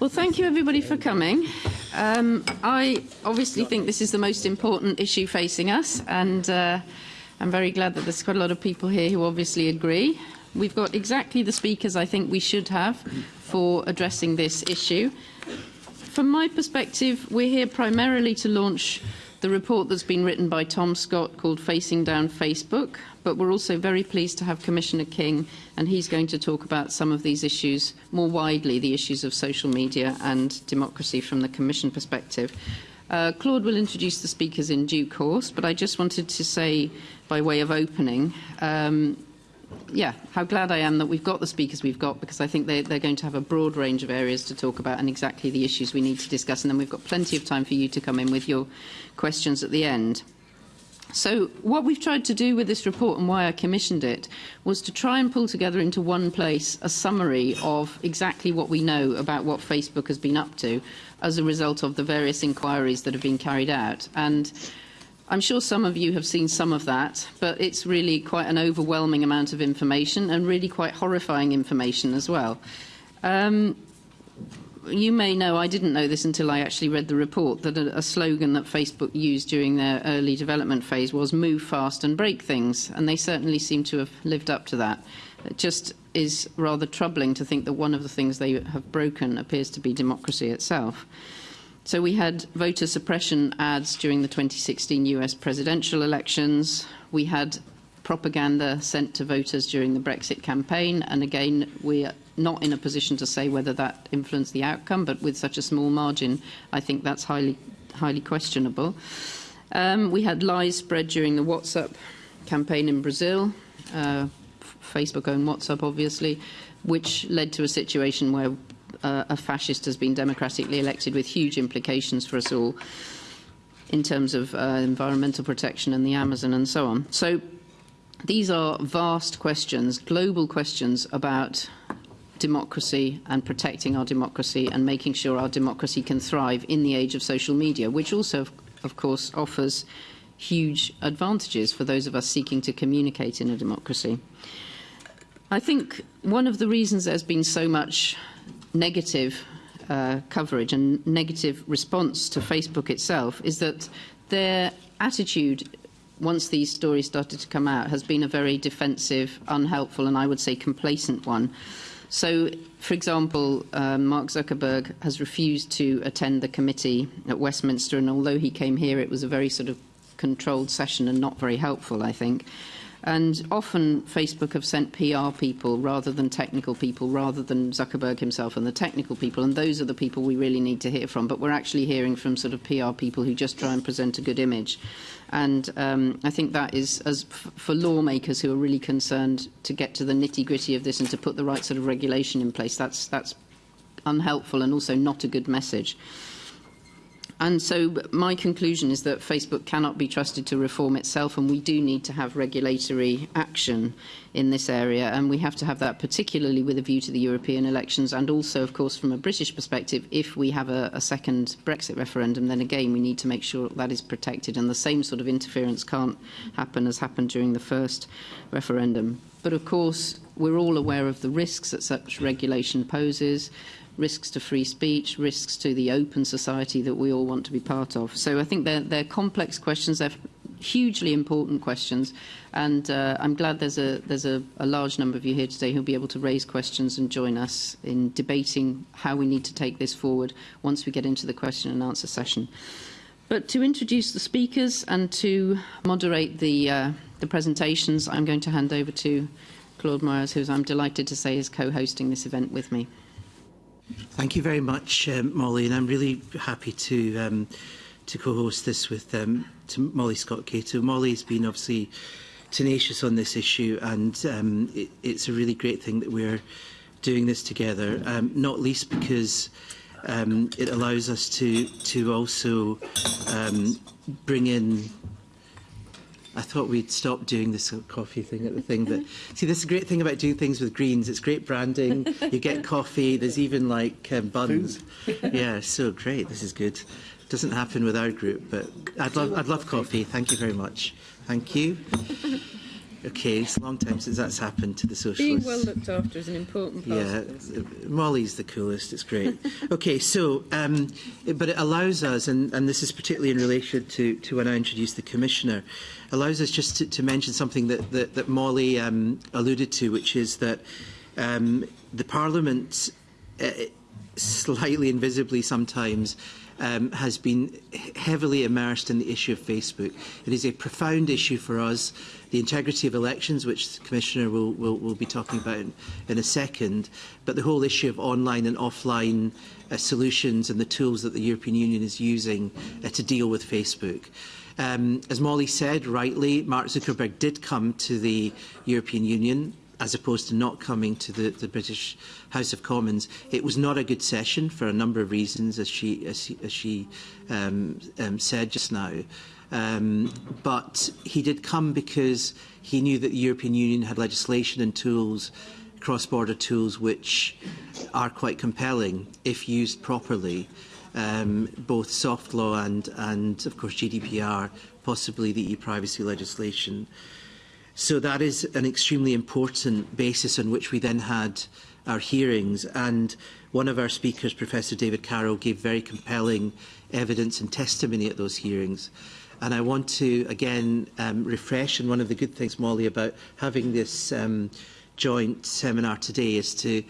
Well, thank you everybody for coming. Um, I obviously think this is the most important issue facing us, and uh, I'm very glad that there's quite a lot of people here who obviously agree. We've got exactly the speakers I think we should have for addressing this issue. From my perspective, we're here primarily to launch the report that's been written by Tom Scott called Facing Down Facebook, but we're also very pleased to have Commissioner King, and he's going to talk about some of these issues more widely, the issues of social media and democracy from the Commission perspective. Uh, Claude will introduce the speakers in due course, but I just wanted to say, by way of opening, um, yeah, how glad I am that we've got the speakers we've got because I think they, they're going to have a broad range of areas to talk about and exactly the issues we need to discuss. And then we've got plenty of time for you to come in with your questions at the end. So what we've tried to do with this report and why I commissioned it was to try and pull together into one place a summary of exactly what we know about what Facebook has been up to as a result of the various inquiries that have been carried out. And I'm sure some of you have seen some of that, but it's really quite an overwhelming amount of information and really quite horrifying information as well. Um, you may know, I didn't know this until I actually read the report, that a, a slogan that Facebook used during their early development phase was move fast and break things, and they certainly seem to have lived up to that. It just is rather troubling to think that one of the things they have broken appears to be democracy itself. So we had voter suppression ads during the 2016 US presidential elections. We had propaganda sent to voters during the Brexit campaign. And again, we're not in a position to say whether that influenced the outcome, but with such a small margin, I think that's highly, highly questionable. Um, we had lies spread during the WhatsApp campaign in Brazil, uh, Facebook owned WhatsApp, obviously, which led to a situation where uh, a fascist has been democratically elected with huge implications for us all in terms of uh, environmental protection and the Amazon and so on. So these are vast questions, global questions about democracy and protecting our democracy and making sure our democracy can thrive in the age of social media, which also, of course, offers huge advantages for those of us seeking to communicate in a democracy. I think one of the reasons there's been so much negative uh, coverage and negative response to Facebook itself is that their attitude once these stories started to come out has been a very defensive, unhelpful and I would say complacent one. So, for example, um, Mark Zuckerberg has refused to attend the committee at Westminster and although he came here it was a very sort of controlled session and not very helpful, I think. And often Facebook have sent PR people rather than technical people, rather than Zuckerberg himself and the technical people. And those are the people we really need to hear from. But we're actually hearing from sort of PR people who just try and present a good image. And um, I think that is, as for lawmakers who are really concerned to get to the nitty gritty of this and to put the right sort of regulation in place, that's, that's unhelpful and also not a good message. And so my conclusion is that Facebook cannot be trusted to reform itself and we do need to have regulatory action in this area. And we have to have that particularly with a view to the European elections and also of course from a British perspective if we have a, a second Brexit referendum then again we need to make sure that is protected. And the same sort of interference can't happen as happened during the first referendum. But of course we're all aware of the risks that such regulation poses. Risks to free speech, risks to the open society that we all want to be part of. So I think they're, they're complex questions. They're hugely important questions, and uh, I'm glad there's a there's a, a large number of you here today who'll be able to raise questions and join us in debating how we need to take this forward once we get into the question and answer session. But to introduce the speakers and to moderate the uh, the presentations, I'm going to hand over to Claude Moraes, who I'm delighted to say is co-hosting this event with me. Thank you very much, um, Molly, and I'm really happy to um, to co-host this with um, to Molly Scott Cato. Molly's been obviously tenacious on this issue, and um, it, it's a really great thing that we're doing this together. Um, not least because um, it allows us to to also um, bring in I thought we'd stop doing this coffee thing at the thing. But see, this is a great thing about doing things with greens. It's great branding. You get coffee. There's even like um, buns. yeah, so great. This is good. Doesn't happen with our group, but I'd love, I'd love coffee. Thank you very much. Thank you. Okay, it's a long time since that's happened to the socialists. Being well looked after is an important part Yeah, of this. Molly's the coolest. It's great. okay, so um, it, but it allows us, and, and this is particularly in relation to, to when I introduced the commissioner, allows us just to, to mention something that that, that Molly um, alluded to, which is that um, the Parliament, uh, slightly invisibly sometimes, um, has been heavily immersed in the issue of Facebook. It is a profound issue for us. the integrity of elections, which the Commissioner will, will, will be talking about in, in a second, but the whole issue of online and offline uh, solutions and the tools that the European Union is using uh, to deal with Facebook. Um, as Molly said rightly, Mark Zuckerberg did come to the European Union as opposed to not coming to the, the British House of Commons. It was not a good session for a number of reasons, as she, as she, as she um, um, said just now. Um, but he did come because he knew that the European Union had legislation and tools, cross-border tools, which are quite compelling if used properly. Um, both soft law and, and, of course, GDPR, possibly the e-privacy legislation. So that is an extremely important basis on which we then had our hearings. And one of our speakers, Professor David Carroll, gave very compelling evidence and testimony at those hearings. And I want to, again, um, refresh. And one of the good things, Molly, about having this um, joint seminar today is to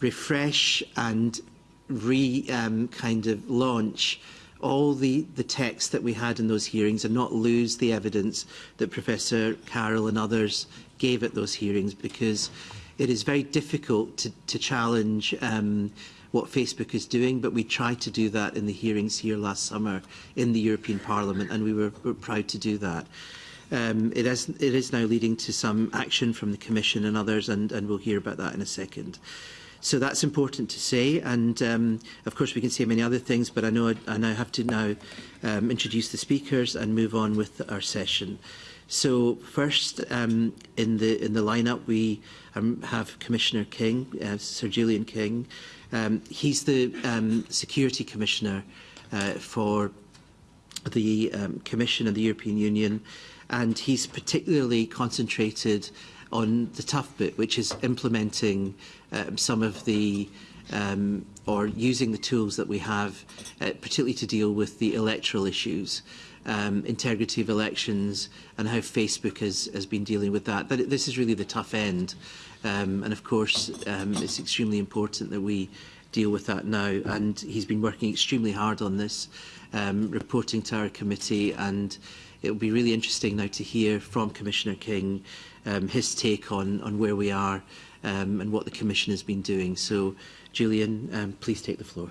refresh and re um, kind of launch all the, the text that we had in those hearings and not lose the evidence that Professor Carroll and others gave at those hearings because it is very difficult to, to challenge um, what Facebook is doing, but we tried to do that in the hearings here last summer in the European Parliament, and we were, were proud to do that. Um, it, has, it is now leading to some action from the Commission and others, and, and we'll hear about that in a second. So that's important to say, and um, of course we can say many other things, but I know I, I now have to now um, introduce the speakers and move on with our session. So first, um, in the in the lineup, we um, have Commissioner King, uh, Sir Julian King, Um, he's the um, Security Commissioner uh, for the um, Commission and the European Union, and he's particularly concentrated on the tough bit, which is implementing um, some of the um, or using the tools that we have, uh, particularly to deal with the electoral issues, um, integrity of elections, and how Facebook has, has been dealing with that. But this is really the tough end. Um, and of course, um, it's extremely important that we deal with that now. And he's been working extremely hard on this, um, reporting to our committee. And it will be really interesting now to hear from Commissioner King um, his take on, on where we are um, and what the Commission has been doing. So, Julian, um, please take the floor.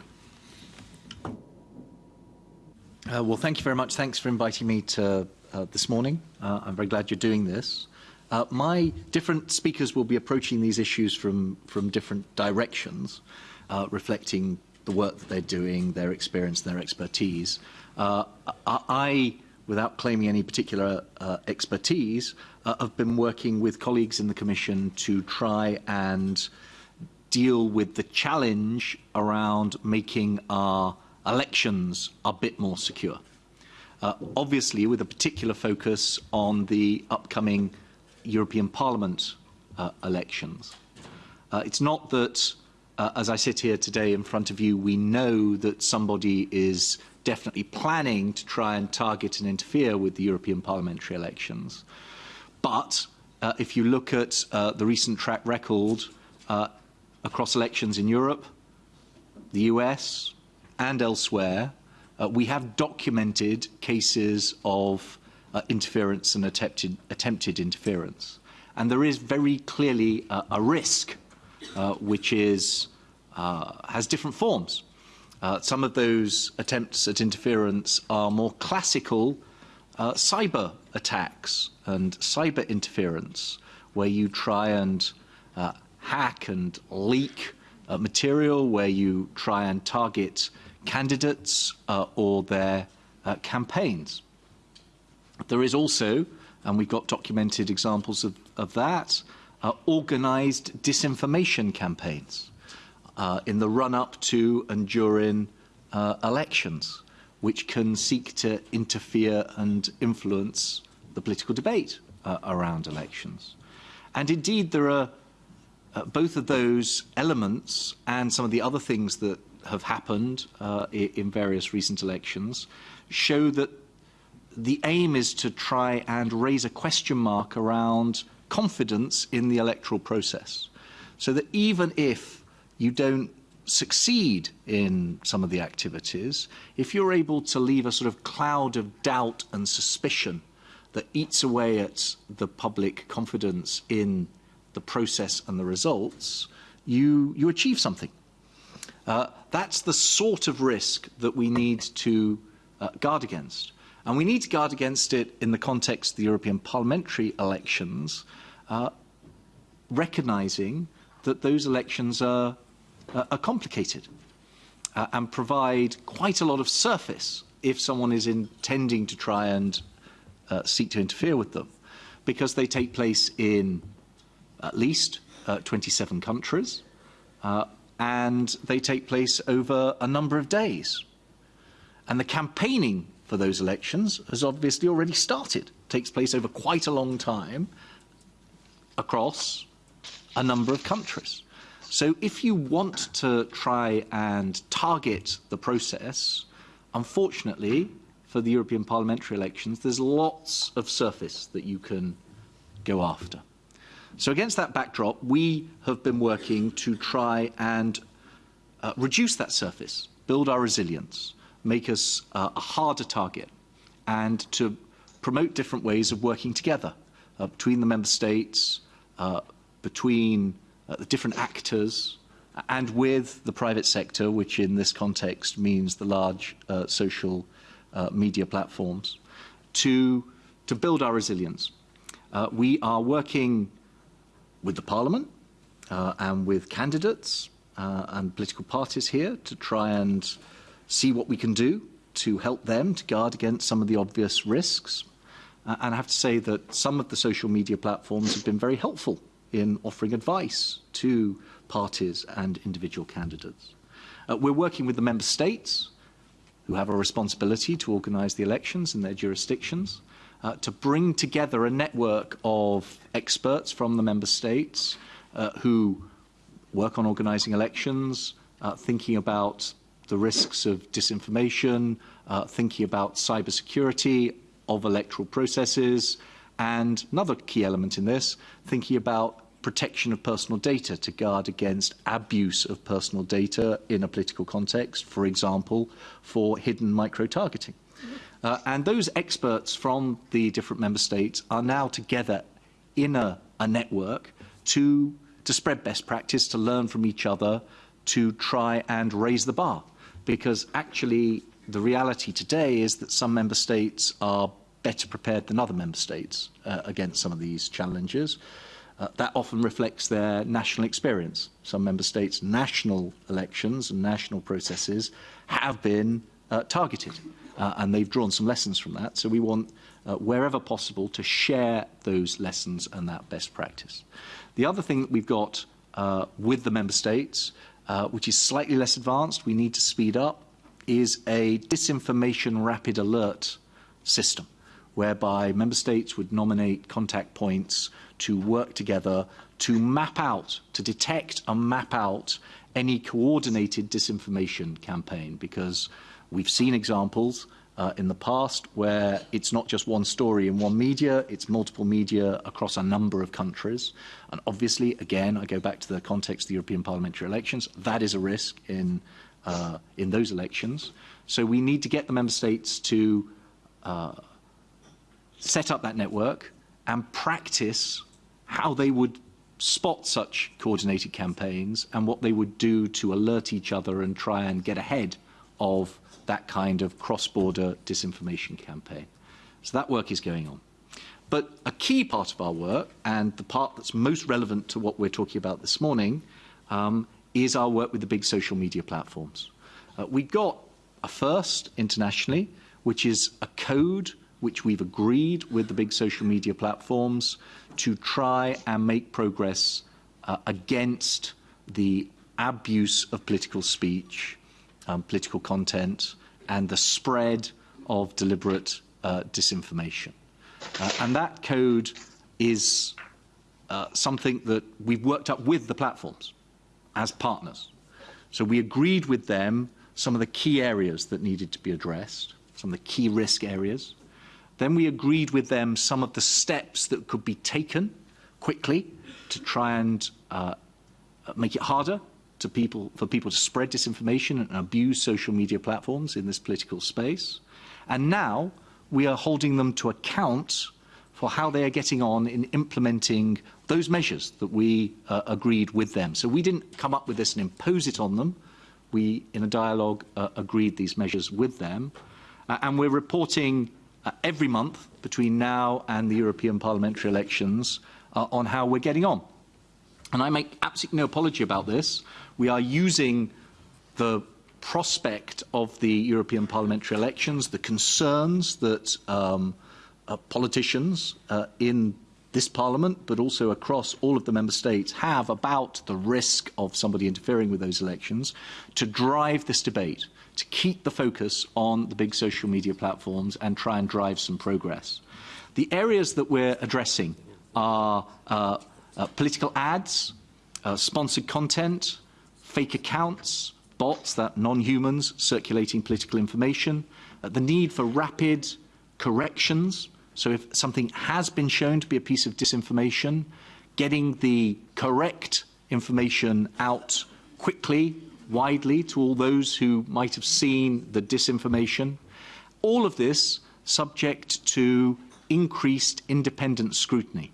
Uh, well, thank you very much. Thanks for inviting me to uh, this morning. Uh, I'm very glad you're doing this. Uh, my different speakers will be approaching these issues from, from different directions, uh, reflecting the work that they're doing, their experience, their expertise. Uh, I, without claiming any particular uh, expertise, uh, have been working with colleagues in the Commission to try and deal with the challenge around making our elections a bit more secure. Uh, obviously, with a particular focus on the upcoming European Parliament uh, elections. Uh, it's not that, uh, as I sit here today in front of you, we know that somebody is definitely planning to try and target and interfere with the European parliamentary elections. But uh, if you look at uh, the recent track record uh, across elections in Europe, the US, and elsewhere, uh, we have documented cases of uh, interference and attempted, attempted interference. And there is very clearly uh, a risk, uh, which is, uh, has different forms. Uh, some of those attempts at interference are more classical uh, cyber attacks and cyber interference, where you try and hack and leak material, where you try and target candidates or their campaigns. There is also, and we've got documented examples of, of that, uh, organised disinformation campaigns uh, in the run-up to and during uh, elections, which can seek to interfere and influence the political debate uh, around elections. And indeed, there are uh, both of those elements and some of the other things that have happened uh, in various recent elections show that the aim is to try and raise a question mark around confidence in the electoral process. So that even if you don't succeed in some of the activities, if you're able to leave a sort of cloud of doubt and suspicion that eats away at the public confidence in the process and the results, you, you achieve something. Uh, that's the sort of risk that we need to uh, guard against. And we need to guard against it in the context of the European parliamentary elections, uh, recognizing that those elections are, uh, are complicated uh, and provide quite a lot of surface if someone is intending to try and uh, seek to interfere with them, because they take place in at least uh, 27 countries, uh, and they take place over a number of days. And the campaigning for those elections has obviously already started. Takes place over quite a long time across a number of countries. So if you want to try and target the process, unfortunately, for the European parliamentary elections, there's lots of surface that you can go after. So against that backdrop, we have been working to try and uh, reduce that surface, build our resilience, make us uh, a harder target, and to promote different ways of working together uh, between the member states, uh, between uh, the different actors, and with the private sector, which in this context means the large uh, social uh, media platforms, to, to build our resilience. Uh, we are working with the Parliament uh, and with candidates uh, and political parties here to try and see what we can do to help them to guard against some of the obvious risks. Uh, and I have to say that some of the social media platforms have been very helpful in offering advice to parties and individual candidates. Uh, we're working with the member states who have a responsibility to organise the elections in their jurisdictions, uh, to bring together a network of experts from the member states uh, who work on organising elections, uh, thinking about the risks of disinformation, uh, thinking about cybersecurity of electoral processes, and another key element in this, thinking about protection of personal data to guard against abuse of personal data in a political context, for example, for hidden micro-targeting. Uh, and those experts from the different member states are now together in a, a network to, to spread best practice, to learn from each other, to try and raise the bar. Because actually, the reality today is that some member states are better prepared than other member states uh, against some of these challenges. Uh, that often reflects their national experience. Some member states' national elections and national processes have been uh, targeted, uh, and they've drawn some lessons from that. So we want, uh, wherever possible, to share those lessons and that best practice. The other thing that we've got uh, with the member states, uh, which is slightly less advanced, we need to speed up, is a disinformation rapid alert system, whereby member states would nominate contact points to work together to map out, to detect and map out any coordinated disinformation campaign because we've seen examples uh, in the past where it's not just one story in one media, it's multiple media across a number of countries. And obviously, again, I go back to the context of the European parliamentary elections, that is a risk in, uh, in those elections. So we need to get the member states to uh, set up that network and practice how they would spot such coordinated campaigns and what they would do to alert each other and try and get ahead of that kind of cross-border disinformation campaign. So that work is going on. But a key part of our work, and the part that's most relevant to what we're talking about this morning, um, is our work with the big social media platforms. Uh, we got a first internationally, which is a code which we've agreed with the big social media platforms to try and make progress uh, against the abuse of political speech, um, political content, and the spread of deliberate uh, disinformation. Uh, and that code is uh, something that we've worked up with the platforms as partners. So we agreed with them some of the key areas that needed to be addressed, some of the key risk areas. Then we agreed with them some of the steps that could be taken quickly to try and uh, make it harder to people, for people to spread disinformation and abuse social media platforms in this political space. And now we are holding them to account for how they are getting on in implementing those measures that we uh, agreed with them. So we didn't come up with this and impose it on them. We, in a dialogue, uh, agreed these measures with them. Uh, and we're reporting uh, every month between now and the European parliamentary elections uh, on how we're getting on. And I make absolutely no apology about this. We are using the prospect of the European parliamentary elections, the concerns that um, uh, politicians uh, in this parliament, but also across all of the member states, have about the risk of somebody interfering with those elections to drive this debate, to keep the focus on the big social media platforms and try and drive some progress. The areas that we're addressing are uh, uh, political ads, uh, sponsored content, fake accounts, bots, that non-humans circulating political information, uh, the need for rapid corrections, so if something has been shown to be a piece of disinformation, getting the correct information out quickly, widely to all those who might have seen the disinformation. All of this subject to increased independent scrutiny.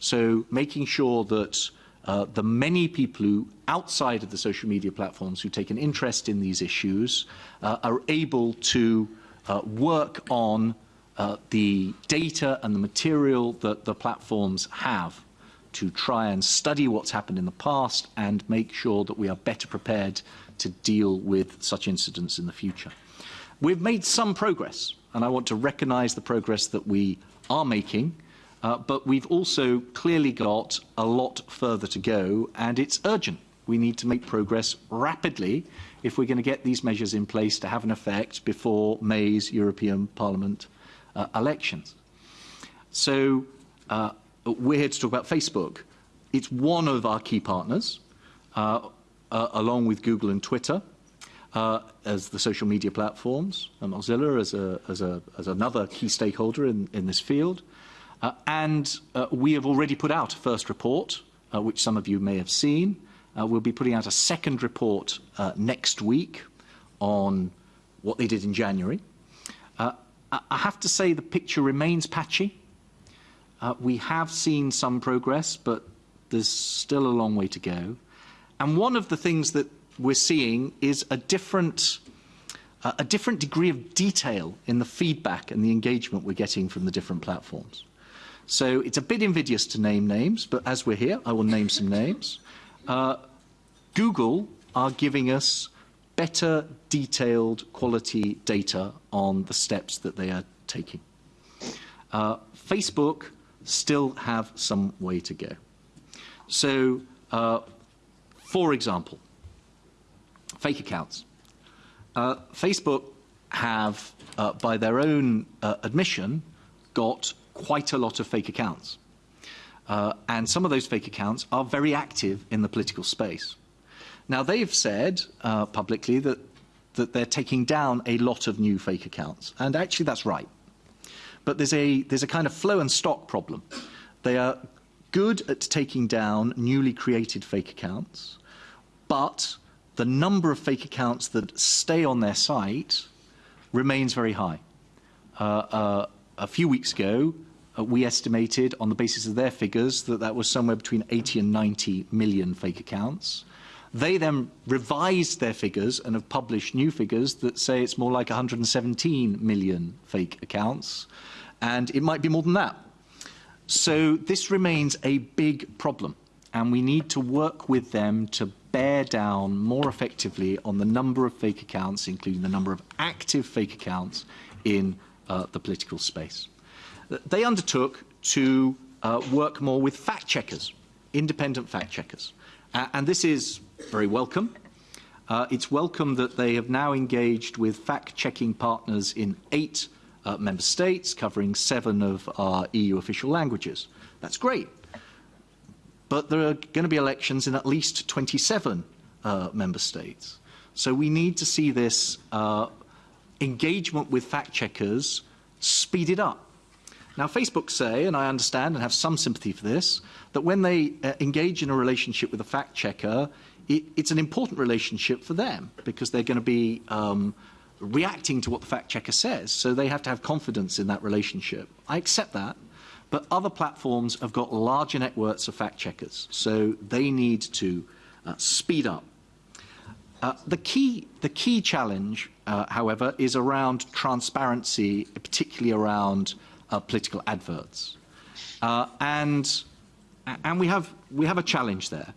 So making sure that uh, the many people who outside of the social media platforms who take an interest in these issues uh, are able to uh, work on uh, the data and the material that the platforms have to try and study what's happened in the past and make sure that we are better prepared to deal with such incidents in the future. We've made some progress, and I want to recognise the progress that we are making, uh, but we've also clearly got a lot further to go, and it's urgent. We need to make progress rapidly if we're going to get these measures in place to have an effect before May's European Parliament uh, elections. So uh, we're here to talk about Facebook. It's one of our key partners, uh, uh, along with Google and Twitter, uh, as the social media platforms, and Mozilla as, a, as, a, as another key stakeholder in, in this field. Uh, and uh, we have already put out a first report, uh, which some of you may have seen. Uh, we'll be putting out a second report uh, next week on what they did in January. Uh, I have to say the picture remains patchy. We have seen some progress, but there's still a long way to go. And one of the things that we're seeing is a different, a different degree of detail in the feedback and the engagement we're getting from the different platforms. So it's a bit invidious to name names, but as we're here, I will name some names. Uh, Google are giving us better detailed quality data on the steps that they are taking. Uh, Facebook still have some way to go. So, uh, for example, fake accounts. Uh, Facebook have, uh, by their own uh, admission, got quite a lot of fake accounts. Uh, and some of those fake accounts are very active in the political space. Now, they've said uh, publicly that, that they're taking down a lot of new fake accounts. And actually, that's right. But there's a, there's a kind of flow and stock problem. They are good at taking down newly created fake accounts, but the number of fake accounts that stay on their site remains very high. Uh, uh, a few weeks ago, uh, we estimated on the basis of their figures that that was somewhere between 80 and 90 million fake accounts. They then revised their figures and have published new figures that say it's more like 117 million fake accounts, and it might be more than that. So this remains a big problem, and we need to work with them to bear down more effectively on the number of fake accounts, including the number of active fake accounts in uh, the political space. They undertook to uh, work more with fact checkers, independent fact checkers. Uh, and this is very welcome. Uh, it's welcome that they have now engaged with fact-checking partners in eight uh, member states, covering seven of our EU official languages. That's great. But there are going to be elections in at least 27 uh, member states. So we need to see this uh, engagement with fact checkers speeded up. Now, Facebook say, and I understand and have some sympathy for this, that when they uh, engage in a relationship with a fact checker, it, it's an important relationship for them because they're going to be um, reacting to what the fact checker says. So they have to have confidence in that relationship. I accept that. But other platforms have got larger networks of fact checkers. So they need to uh, speed up. Uh, the, key, the key challenge, uh, however, is around transparency, particularly around uh, political adverts. Uh, and and we, have, we have a challenge there.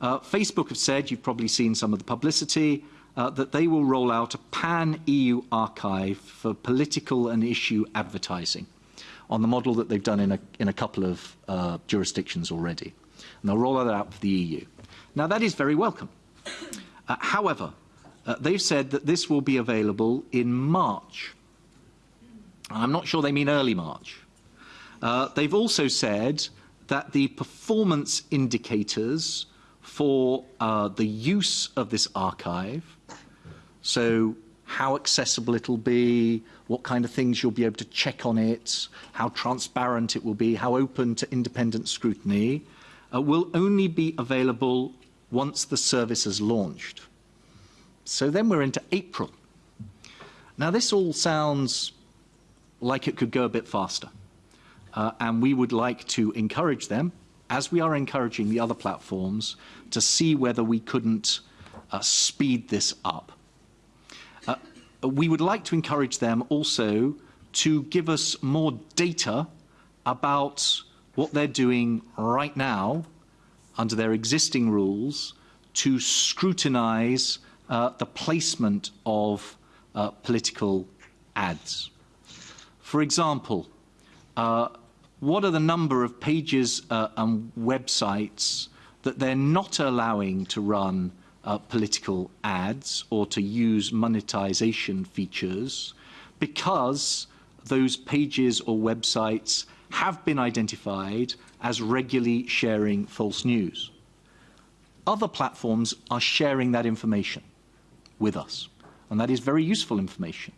Uh, Facebook have said, you've probably seen some of the publicity, uh, that they will roll out a pan-EU archive for political and issue advertising on the model that they've done in a, in a couple of uh, jurisdictions already. And they'll roll that out for the EU. Now, that is very welcome. Uh, however, they've said that this will be available in March. I'm not sure they mean early March. Uh, they've also said that the performance indicators for uh, the use of this archive, so how accessible it'll be, what kind of things you'll be able to check on it, how transparent it will be, how open to independent scrutiny, uh, will only be available once the service is launched. So then we're into April. Now this all sounds like it could go a bit faster. Uh, and we would like to encourage them, as we are encouraging the other platforms, to see whether we couldn't uh, speed this up. Uh, we would like to encourage them also to give us more data about what they're doing right now under their existing rules to scrutinize uh, the placement of uh, political ads. For example, uh, what are the number of pages uh, and websites that they're not allowing to run uh, political ads or to use monetization features because those pages or websites have been identified as regularly sharing false news. Other platforms are sharing that information with us, and that is very useful information.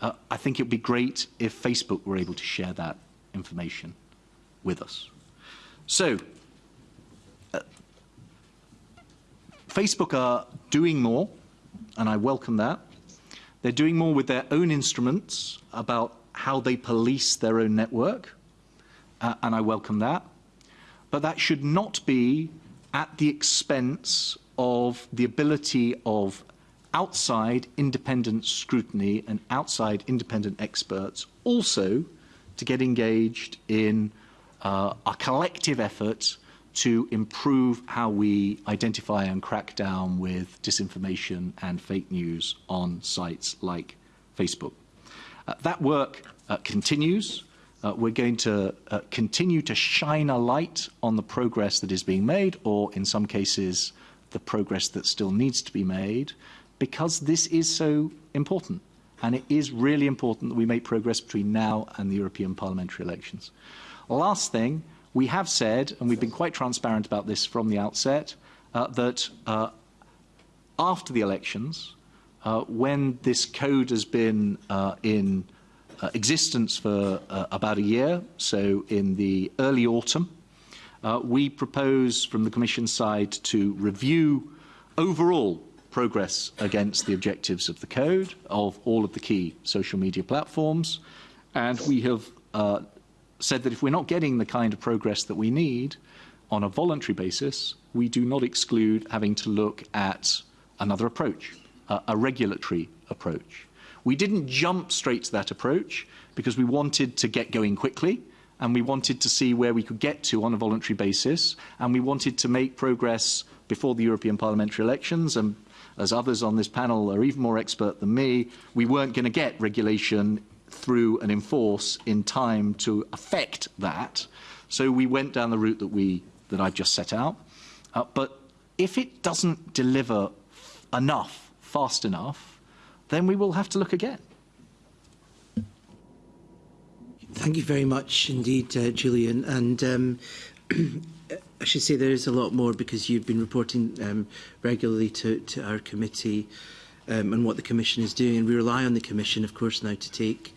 Uh, I think it would be great if Facebook were able to share that information with us. So, uh, Facebook are doing more, and I welcome that. They're doing more with their own instruments about how they police their own network, uh, and I welcome that. But that should not be at the expense of the ability of outside independent scrutiny and outside independent experts also to get engaged in uh, a collective effort to improve how we identify and crack down with disinformation and fake news on sites like Facebook. Uh, that work uh, continues. Uh, we're going to uh, continue to shine a light on the progress that is being made, or in some cases, the progress that still needs to be made, because this is so important. And it is really important that we make progress between now and the European parliamentary elections. Last thing, we have said, and we've been quite transparent about this from the outset, uh, that uh, after the elections, uh, when this code has been uh, in uh, existence for uh, about a year, so in the early autumn, we propose from the Commission side to review overall progress against the objectives of the code of all of the key social media platforms. And we have uh, said that if we're not getting the kind of progress that we need on a voluntary basis, we do not exclude having to look at another approach, uh, a regulatory approach. We didn't jump straight to that approach because we wanted to get going quickly and we wanted to see where we could get to on a voluntary basis and we wanted to make progress before the European parliamentary elections and as others on this panel are even more expert than me, we weren't going to get regulation through and enforce in time to affect that. So we went down the route that, we, that I just set out. Uh, but if it doesn't deliver enough, fast enough, then we will have to look again. Thank you very much indeed, uh, Julian. And um, I should say there is a lot more because you've been reporting um, regularly to, to our committee um, and what the Commission is doing. And we rely on the Commission, of course, now to take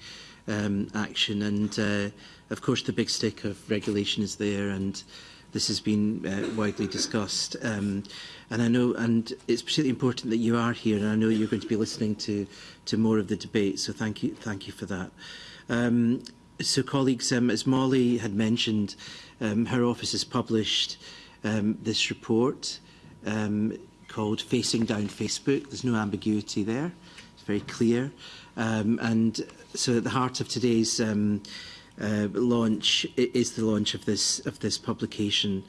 um, action. And, uh, of course, the big stick of regulation is there and this has been uh, widely discussed. Um, and I know, and it's particularly important that you are here, and I know you're going to be listening to to more of the debate. So thank you, thank you for that. Um, so, colleagues, um, as Molly had mentioned, Um, her office has published um, this report um, called Facing Down Facebook. There's no ambiguity there. It's very clear. Um, and so at the heart of today's um, uh, launch is the launch of this of this publication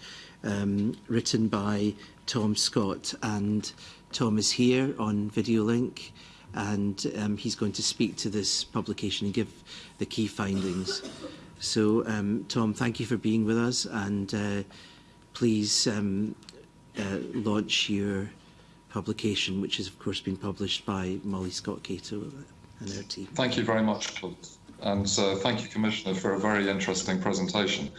um, written by Tom Scott and Tom is here on video link and um, he's going to speak to this publication and give the key findings. So, um, Tom, thank you for being with us, and uh, please um, uh, launch your publication, which has, of course, been published by Molly Scott Cato and her team. Thank you very much, Claude. And uh, thank you, Commissioner, for a very interesting presentation.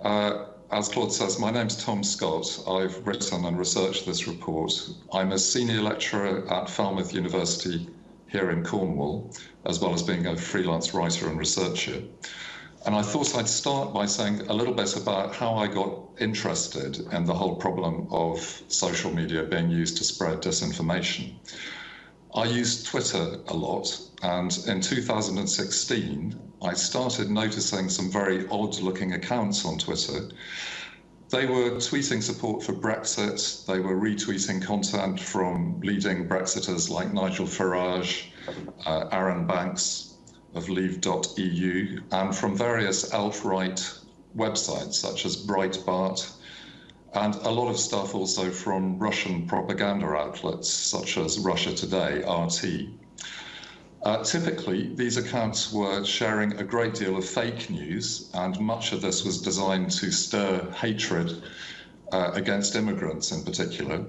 Uh, as Claude says, my name's Tom Scott. I've written and researched this report. I'm a senior lecturer at Falmouth University here in Cornwall, as well as being a freelance writer and researcher. And I thought I'd start by saying a little bit about how I got interested in the whole problem of social media being used to spread disinformation. I use Twitter a lot, and in 2016, I started noticing some very odd looking accounts on Twitter. They were tweeting support for Brexit, they were retweeting content from leading Brexiters like Nigel Farage, uh, Arron Banks of Leave.eu, and from various alt right websites such as Breitbart and a lot of stuff also from Russian propaganda outlets such as Russia Today, RT. Uh, typically, these accounts were sharing a great deal of fake news, and much of this was designed to stir hatred uh, against immigrants in particular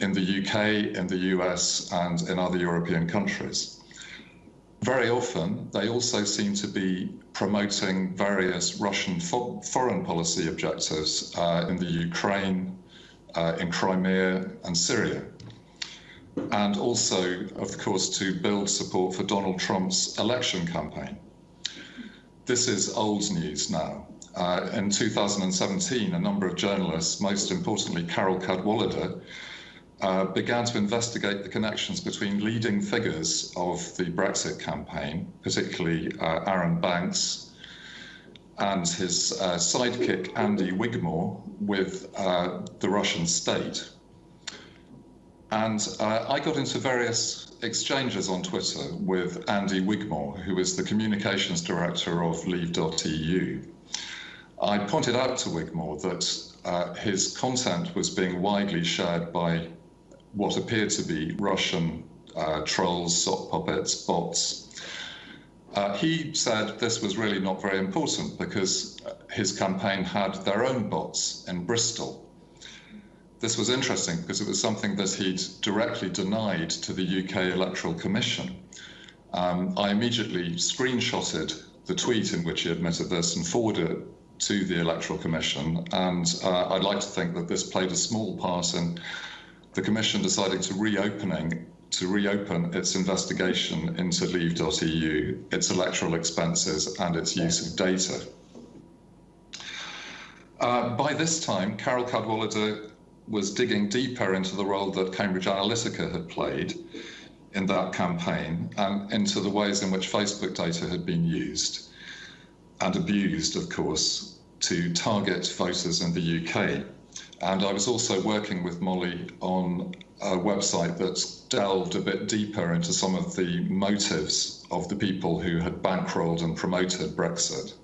in the UK, in the US, and in other European countries. Very often, they also seem to be promoting various Russian fo foreign policy objectives uh, in the Ukraine, uh, in Crimea, and Syria. And also, of course, to build support for Donald Trump's election campaign. This is old news now. Uh, in 2017, a number of journalists, most importantly Carole Cadwalladr, uh, began to investigate the connections between leading figures of the Brexit campaign, particularly uh, Arron Banks and his uh, sidekick Andy Wigmore, with uh, the Russian state. And uh, I got into various exchanges on Twitter with Andy Wigmore, who is the communications director of Leave.eu. I pointed out to Wigmore that uh, his content was being widely shared by what appeared to be Russian uh, trolls, sock puppets, bots. Uh, he said this was really not very important because his campaign had their own bots in Bristol. This was interesting because it was something that he'd directly denied to the UK Electoral Commission. Um, I immediately screenshotted the tweet in which he admitted this and forwarded it to the Electoral Commission. And uh, I'd like to think that this played a small part in the Commission decided to reopening to reopen its investigation into Leave.eu, its electoral expenses, and its use of data. Uh, by this time, Carole Cadwalladr was digging deeper into the role that Cambridge Analytica had played in that campaign and into the ways in which Facebook data had been used and abused, of course, to target voters in the UK. And I was also working with Molly on a website that delved a bit deeper into some of the motives of the people who had bankrolled and promoted Brexit.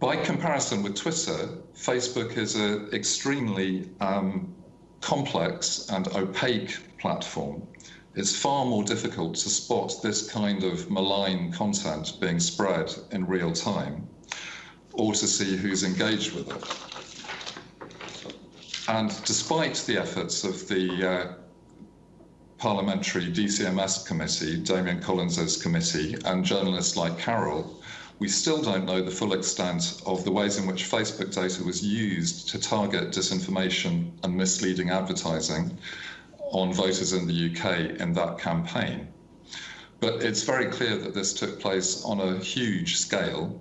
By comparison with Twitter, Facebook is an extremely um, complex and opaque platform. It's far more difficult to spot this kind of malign content being spread in real time or to see who's engaged with it. And despite the efforts of the uh, parliamentary DCMS committee, Damian Collins's committee, and journalists like Carole, we still don't know the full extent of the ways in which Facebook data was used to target disinformation and misleading advertising on voters in the UK in that campaign. But it's very clear that this took place on a huge scale.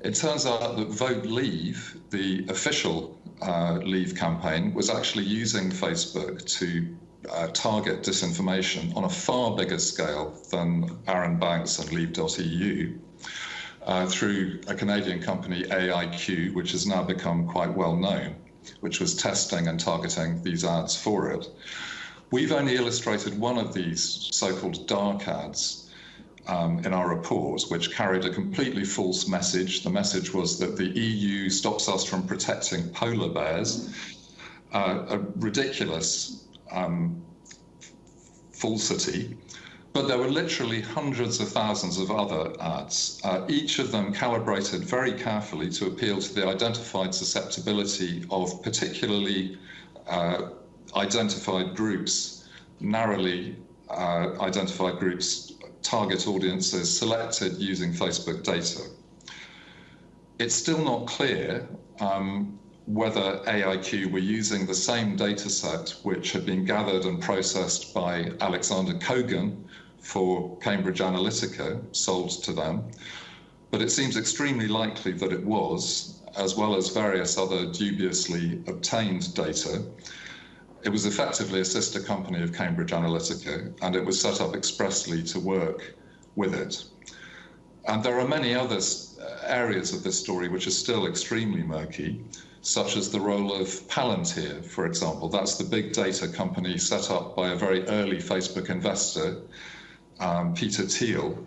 It turns out that Vote Leave, the official uh, Leave campaign, was actually using Facebook to uh, target disinformation on a far bigger scale than Arron Banks and Leave.eu. Uh, through a Canadian company, AIQ, which has now become quite well known, which was testing and targeting these ads for it. We've only illustrated one of these so-called dark ads um, in our report, which carried a completely false message. The message was that the EU stops us from protecting polar bears, uh, a ridiculous um, falsity. But there were literally hundreds of thousands of other ads, uh, each of them calibrated very carefully to appeal to the identified susceptibility of particularly uh, identified groups, narrowly uh, identified groups, target audiences selected using Facebook data. It's still not clear um, whether AIQ were using the same data set which had been gathered and processed by Alexander Kogan for Cambridge Analytica, sold to them. But it seems extremely likely that it was, as well as various other dubiously obtained data. It was effectively a sister company of Cambridge Analytica, and it was set up expressly to work with it. And there are many other areas of this story which are still extremely murky, such as the role of Palantir, for example. That's the big data company set up by a very early Facebook investor, um, Peter Thiel.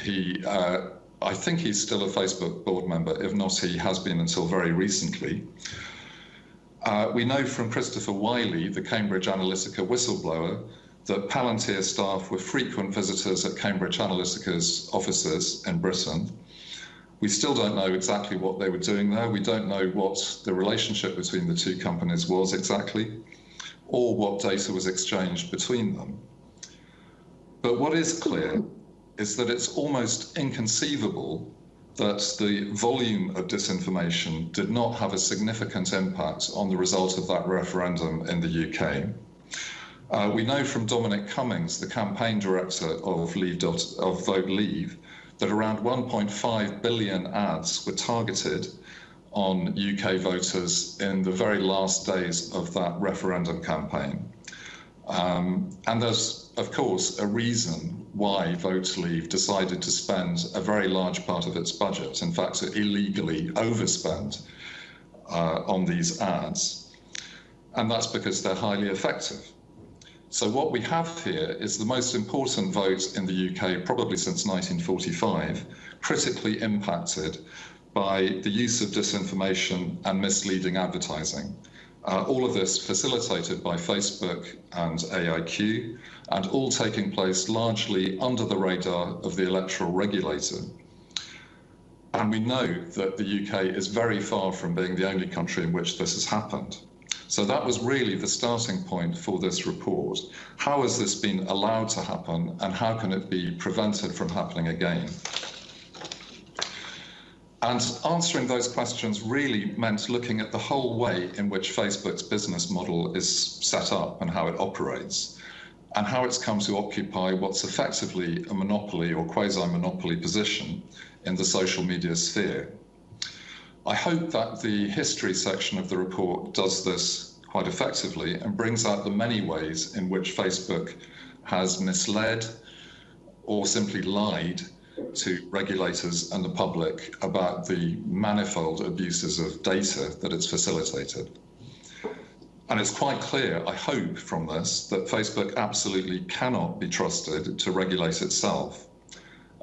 He, uh, I think he's still a Facebook board member. If not, he has been until very recently. Uh, we know from Christopher Wylie, the Cambridge Analytica whistleblower, that Palantir staff were frequent visitors at Cambridge Analytica's offices in Britain. We still don't know exactly what they were doing there. We don't know what the relationship between the two companies was exactly, or what data was exchanged between them. But what is clear is that it's almost inconceivable that the volume of disinformation did not have a significant impact on the result of that referendum in the UK. Uh, we know from Dominic Cummings, the campaign director of, Leave. of Vote Leave, that around 1.5 billion ads were targeted on UK voters in the very last days of that referendum campaign. Um, and there's, of course, a reason why Vote Leave decided to spend a very large part of its budget, in fact, illegally overspend uh, on these ads. And that's because they're highly effective. So, what we have here is the most important vote in the UK, probably since 1945, critically impacted by the use of disinformation and misleading advertising. Uh, all of this facilitated by Facebook and AIQ, and all taking place largely under the radar of the electoral regulator. And we know that the UK is very far from being the only country in which this has happened. So that was really the starting point for this report. How has this been allowed to happen, and how can it be prevented from happening again? And answering those questions really meant looking at the whole way in which Facebook's business model is set up and how it operates, and how it's come to occupy what's effectively a monopoly or quasi monopoly position in the social media sphere. I hope that the history section of the report does this quite effectively and brings out the many ways in which Facebook has misled or simply lied to regulators and the public about the manifold abuses of data that it's facilitated. And it's quite clear, I hope, from this that Facebook absolutely cannot be trusted to regulate itself.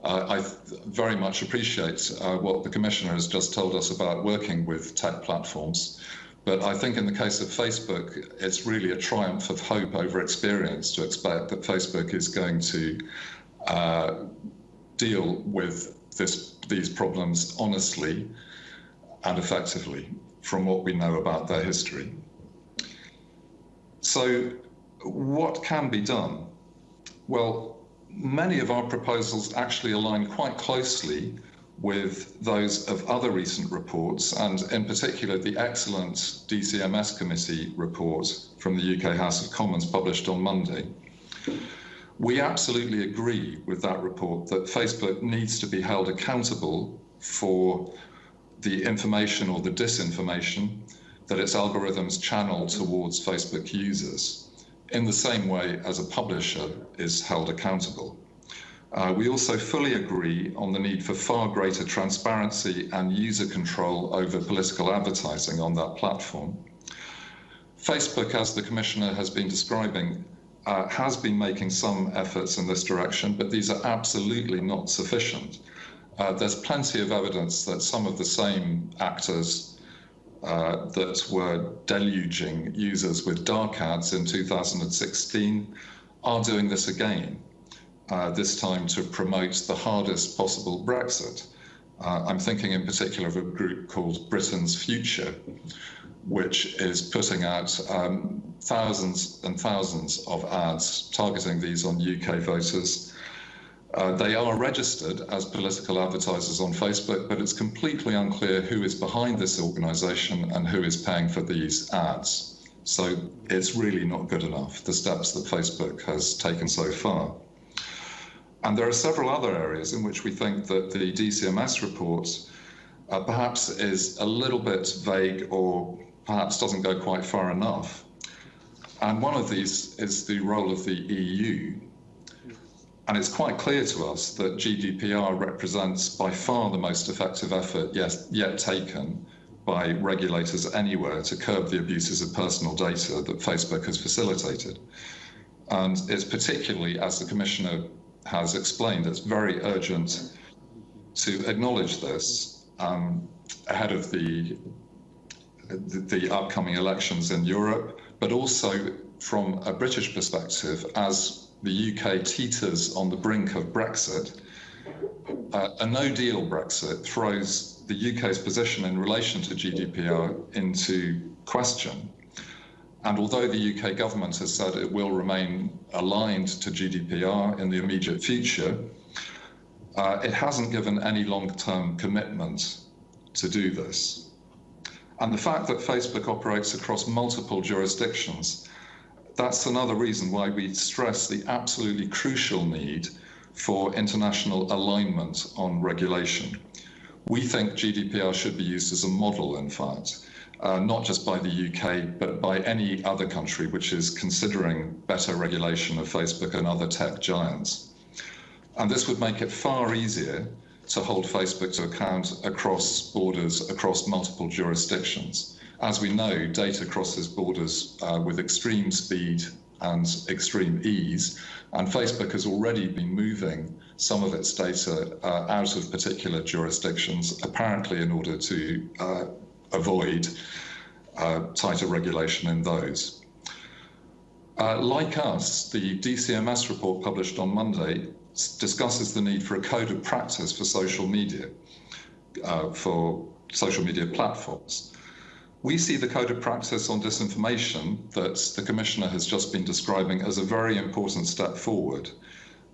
Uh, I very much appreciate uh, what the Commissioner has just told us about working with tech platforms. But I think in the case of Facebook, it's really a triumph of hope over experience to expect that Facebook is going to uh, deal with this, these problems honestly and effectively from what we know about their history. So what can be done? Well, many of our proposals actually align quite closely with those of other recent reports, and in particular the excellent DCMS committee report from the UK House of Commons published on Monday. We absolutely agree with that report that Facebook needs to be held accountable for the information or the disinformation that its algorithms channel towards Facebook users in the same way as a publisher is held accountable. Uh, we also fully agree on the need for far greater transparency and user control over political advertising on that platform. Facebook, as the Commissioner has been describing, uh, has been making some efforts in this direction, but these are absolutely not sufficient. Uh, there's plenty of evidence that some of the same actors uh, that were deluging users with dark ads in 2016 are doing this again uh, this time to promote the hardest possible Brexit. Uh, I'm thinking in particular of a group called Britain's Future, which is putting out um, thousands and thousands of ads targeting these on UK voters. Uh, they are registered as political advertisers on Facebook, but it's completely unclear who is behind this organisation and who is paying for these ads. So it's really not good enough, the steps that Facebook has taken so far. And there are several other areas in which we think that the DCMS report uh, perhaps is a little bit vague or perhaps doesn't go quite far enough. And one of these is the role of the EU. And it's quite clear to us that GDPR represents by far the most effective effort yet, yet taken by regulators anywhere to curb the abuses of personal data that Facebook has facilitated. And it's particularly, as the Commissioner has explained, it's very urgent to acknowledge this um, ahead of the, the, the upcoming elections in Europe, but also from a British perspective, as the UK teeters on the brink of Brexit, uh, a no deal Brexit throws the UK's position in relation to GDPR into question. And although the UK government has said it will remain aligned to GDPR in the immediate future, uh, it hasn't given any long term commitment to do this. And the fact that Facebook operates across multiple jurisdictions, that's another reason why we stress the absolutely crucial need for international alignment on regulation. We think GDPR should be used as a model, in fact uh, not just by the UK, but by any other country which is considering better regulation of Facebook and other tech giants. And this would make it far easier to hold Facebook to account across borders, across multiple jurisdictions. As we know, data crosses borders uh, with extreme speed and extreme ease, and Facebook has already been moving some of its data uh, out of particular jurisdictions, apparently in order to uh, avoid uh, tighter regulation in those. Uh, like us, the DCMS report published on Monday discusses the need for a code of practice for social media, uh, for social media platforms. We see the code of practice on disinformation that the Commissioner has just been describing as a very important step forward,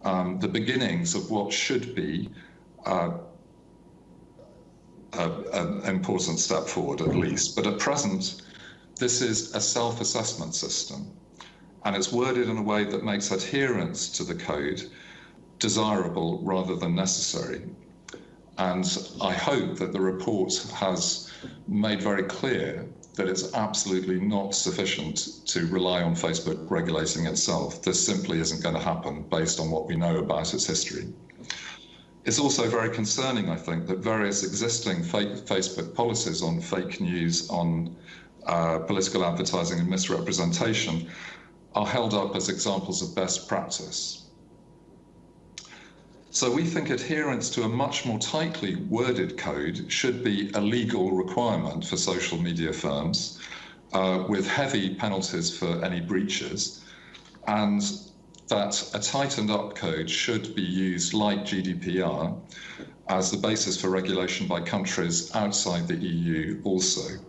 um, the beginnings of what should be uh, an important step forward at least. But at present, this is a self-assessment system and it's worded in a way that makes adherence to the code desirable rather than necessary. And I hope that the report has made very clear that it's absolutely not sufficient to rely on Facebook regulating itself. This simply isn't going to happen based on what we know about its history. It's also very concerning, I think, that various existing Facebook policies on fake news, on uh, political advertising and misrepresentation are held up as examples of best practice. So we think adherence to a much more tightly worded code should be a legal requirement for social media firms uh, with heavy penalties for any breaches and that a tightened up code should be used like GDPR as the basis for regulation by countries outside the EU also.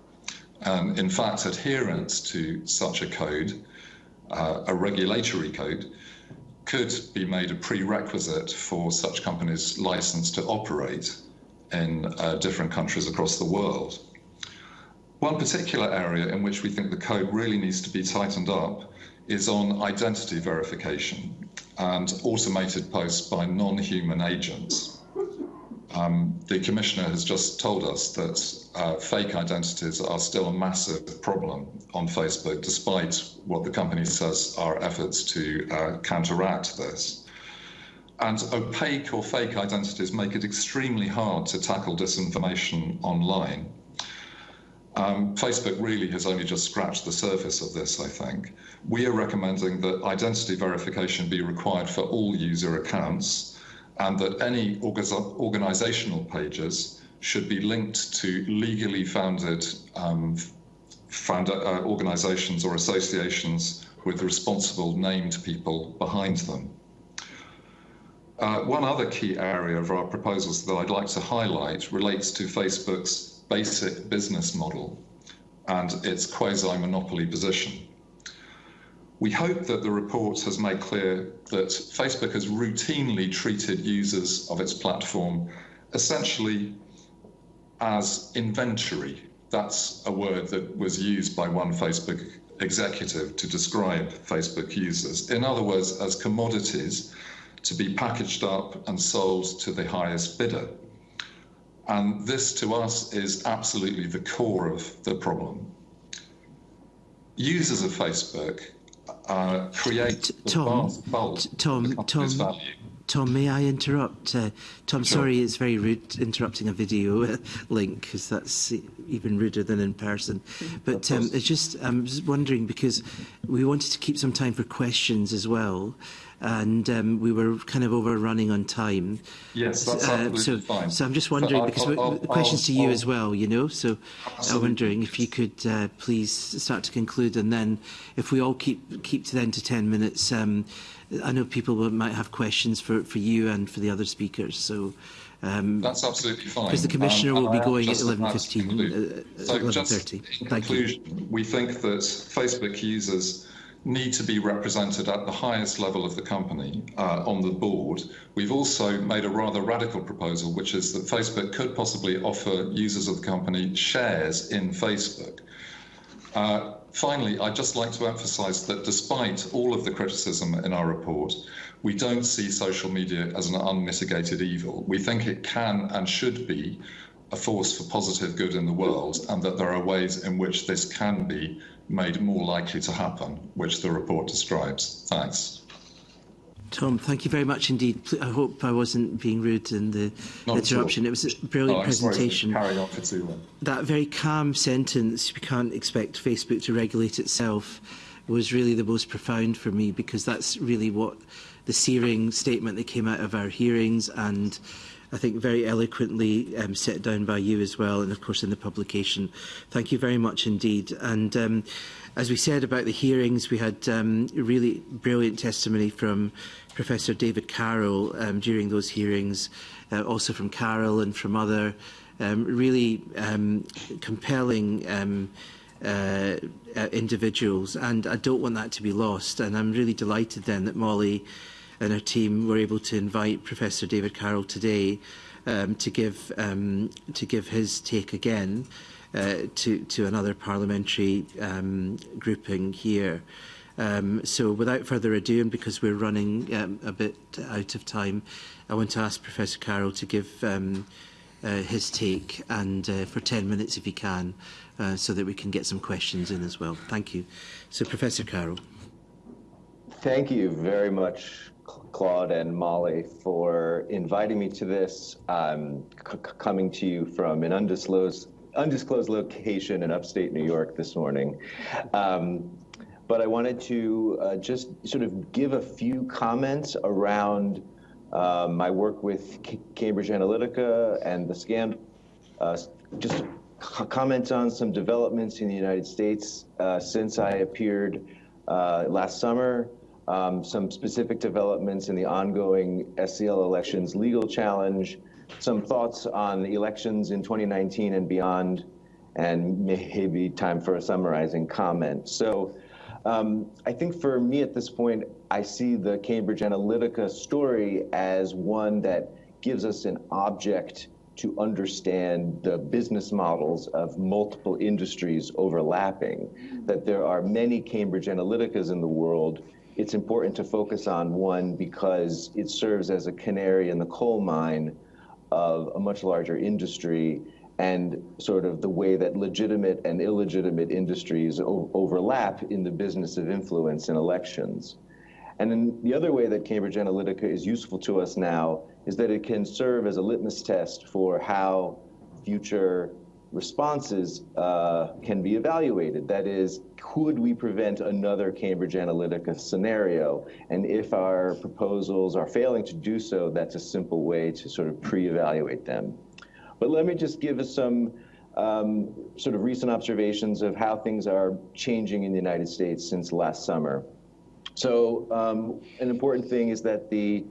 Um, in fact, adherence to such a code uh, a regulatory code could be made a prerequisite for such companies' license to operate in uh, different countries across the world. One particular area in which we think the code really needs to be tightened up is on identity verification and automated posts by non-human agents. Um, the Commissioner has just told us that uh, fake identities are still a massive problem on Facebook, despite what the company says are efforts to uh, counteract this. And opaque or fake identities make it extremely hard to tackle disinformation online. Um, Facebook really has only just scratched the surface of this, I think. We are recommending that identity verification be required for all user accounts and that any organizational pages should be linked to legally founded um, uh, organizations or associations with responsible named people behind them. Uh, one other key area of our proposals that I'd like to highlight relates to Facebook's basic business model and its quasi-monopoly position. We hope that the report has made clear that Facebook has routinely treated users of its platform essentially as inventory. That's a word that was used by one Facebook executive to describe Facebook users. In other words, as commodities to be packaged up and sold to the highest bidder. And this to us is absolutely the core of the problem. Users of Facebook create Tom, Tom, Tom, Tom, may I interrupt? Uh, Tom, sure. sorry, it's very rude interrupting a video uh, link because that's even ruder than in person. Mm-hmm. But um, it's just, I'm just wondering because we wanted to keep some time for questions as well. And um, we were kind of overrunning on time. Yes, that's uh, so, fine. So I'm just wondering, because I'll, I'll, questions to you as well, you know, so absolutely. I'm wondering if you could uh, please start to conclude and then if we all keep keep to then to 10 minutes, um, I know people might have questions for, for you and for the other speakers, so... Um, That's absolutely fine. Because the Commissioner um, will be going at 11.15, uh, so 11.30. In conclusion, we think that Facebook users need to be represented at the highest level of the company uh, on the board. We've also made a rather radical proposal, which is that Facebook could possibly offer users of the company shares in Facebook. Uh, finally, I'd just like to emphasize that despite all of the criticism in our report, we don't see social media as an unmitigated evil. We think it can and should be a force for positive good in the world, and that there are ways in which this can be made more likely to happen, which the report describes. Thanks. Tom, thank you very much indeed. I hope I wasn't being rude in the Not interruption. It was a brilliant oh, presentation. Carry on for too long. That very calm sentence, we can't expect Facebook to regulate itself, was really the most profound for me because that's really what the searing statement that came out of our hearings and I think very eloquently um, set down by you as well, and of course in the publication. Thank you very much indeed. And um, as we said about the hearings, we had um, really brilliant testimony from Professor David Carroll um, during those hearings, uh, also from Carroll and from other um, really um, compelling um, uh, uh, individuals. And I don't want that to be lost. And I'm really delighted then that Molly and her team were able to invite Professor David Carroll today um, to give um, to give his take again uh, to to another parliamentary um, grouping here. Um, so without further ado, and because we're running um, a bit out of time, I want to ask Professor Carroll to give um, uh, his take and uh, for 10 minutes if he can, uh, so that we can get some questions in as well. Thank you. So Professor Carroll. Thank you very much, Claude and Molly, for inviting me to this. I'm coming to you from an undisclosed undisclosed location in upstate New York this morning. Um, but I wanted to uh, just sort of give a few comments around uh, my work with C Cambridge Analytica and the scandal. Uh, just comment on some developments in the United States uh, since I appeared uh, last summer um, some specific developments in the ongoing SCL elections legal challenge, some thoughts on elections in 2019 and beyond, and maybe time for a summarizing comment. So Um, I think for me at this point, I see the Cambridge Analytica story as one that gives us an object to understand the business models of multiple industries overlapping, that there are many Cambridge Analyticas in the world. It's important to focus on one because it serves as a canary in the coal mine of a much larger industry and sort of the way that legitimate and illegitimate industries overlap in the business of influence in elections. And then the other way that Cambridge Analytica is useful to us now is that it can serve as a litmus test for how future responses uh, can be evaluated. That is, could we prevent another Cambridge Analytica scenario? And if our proposals are failing to do so, that's a simple way to sort of pre-evaluate them. But let me just give us some um, sort of recent observations of how things are changing in the United States since last summer. So um, an important thing is that the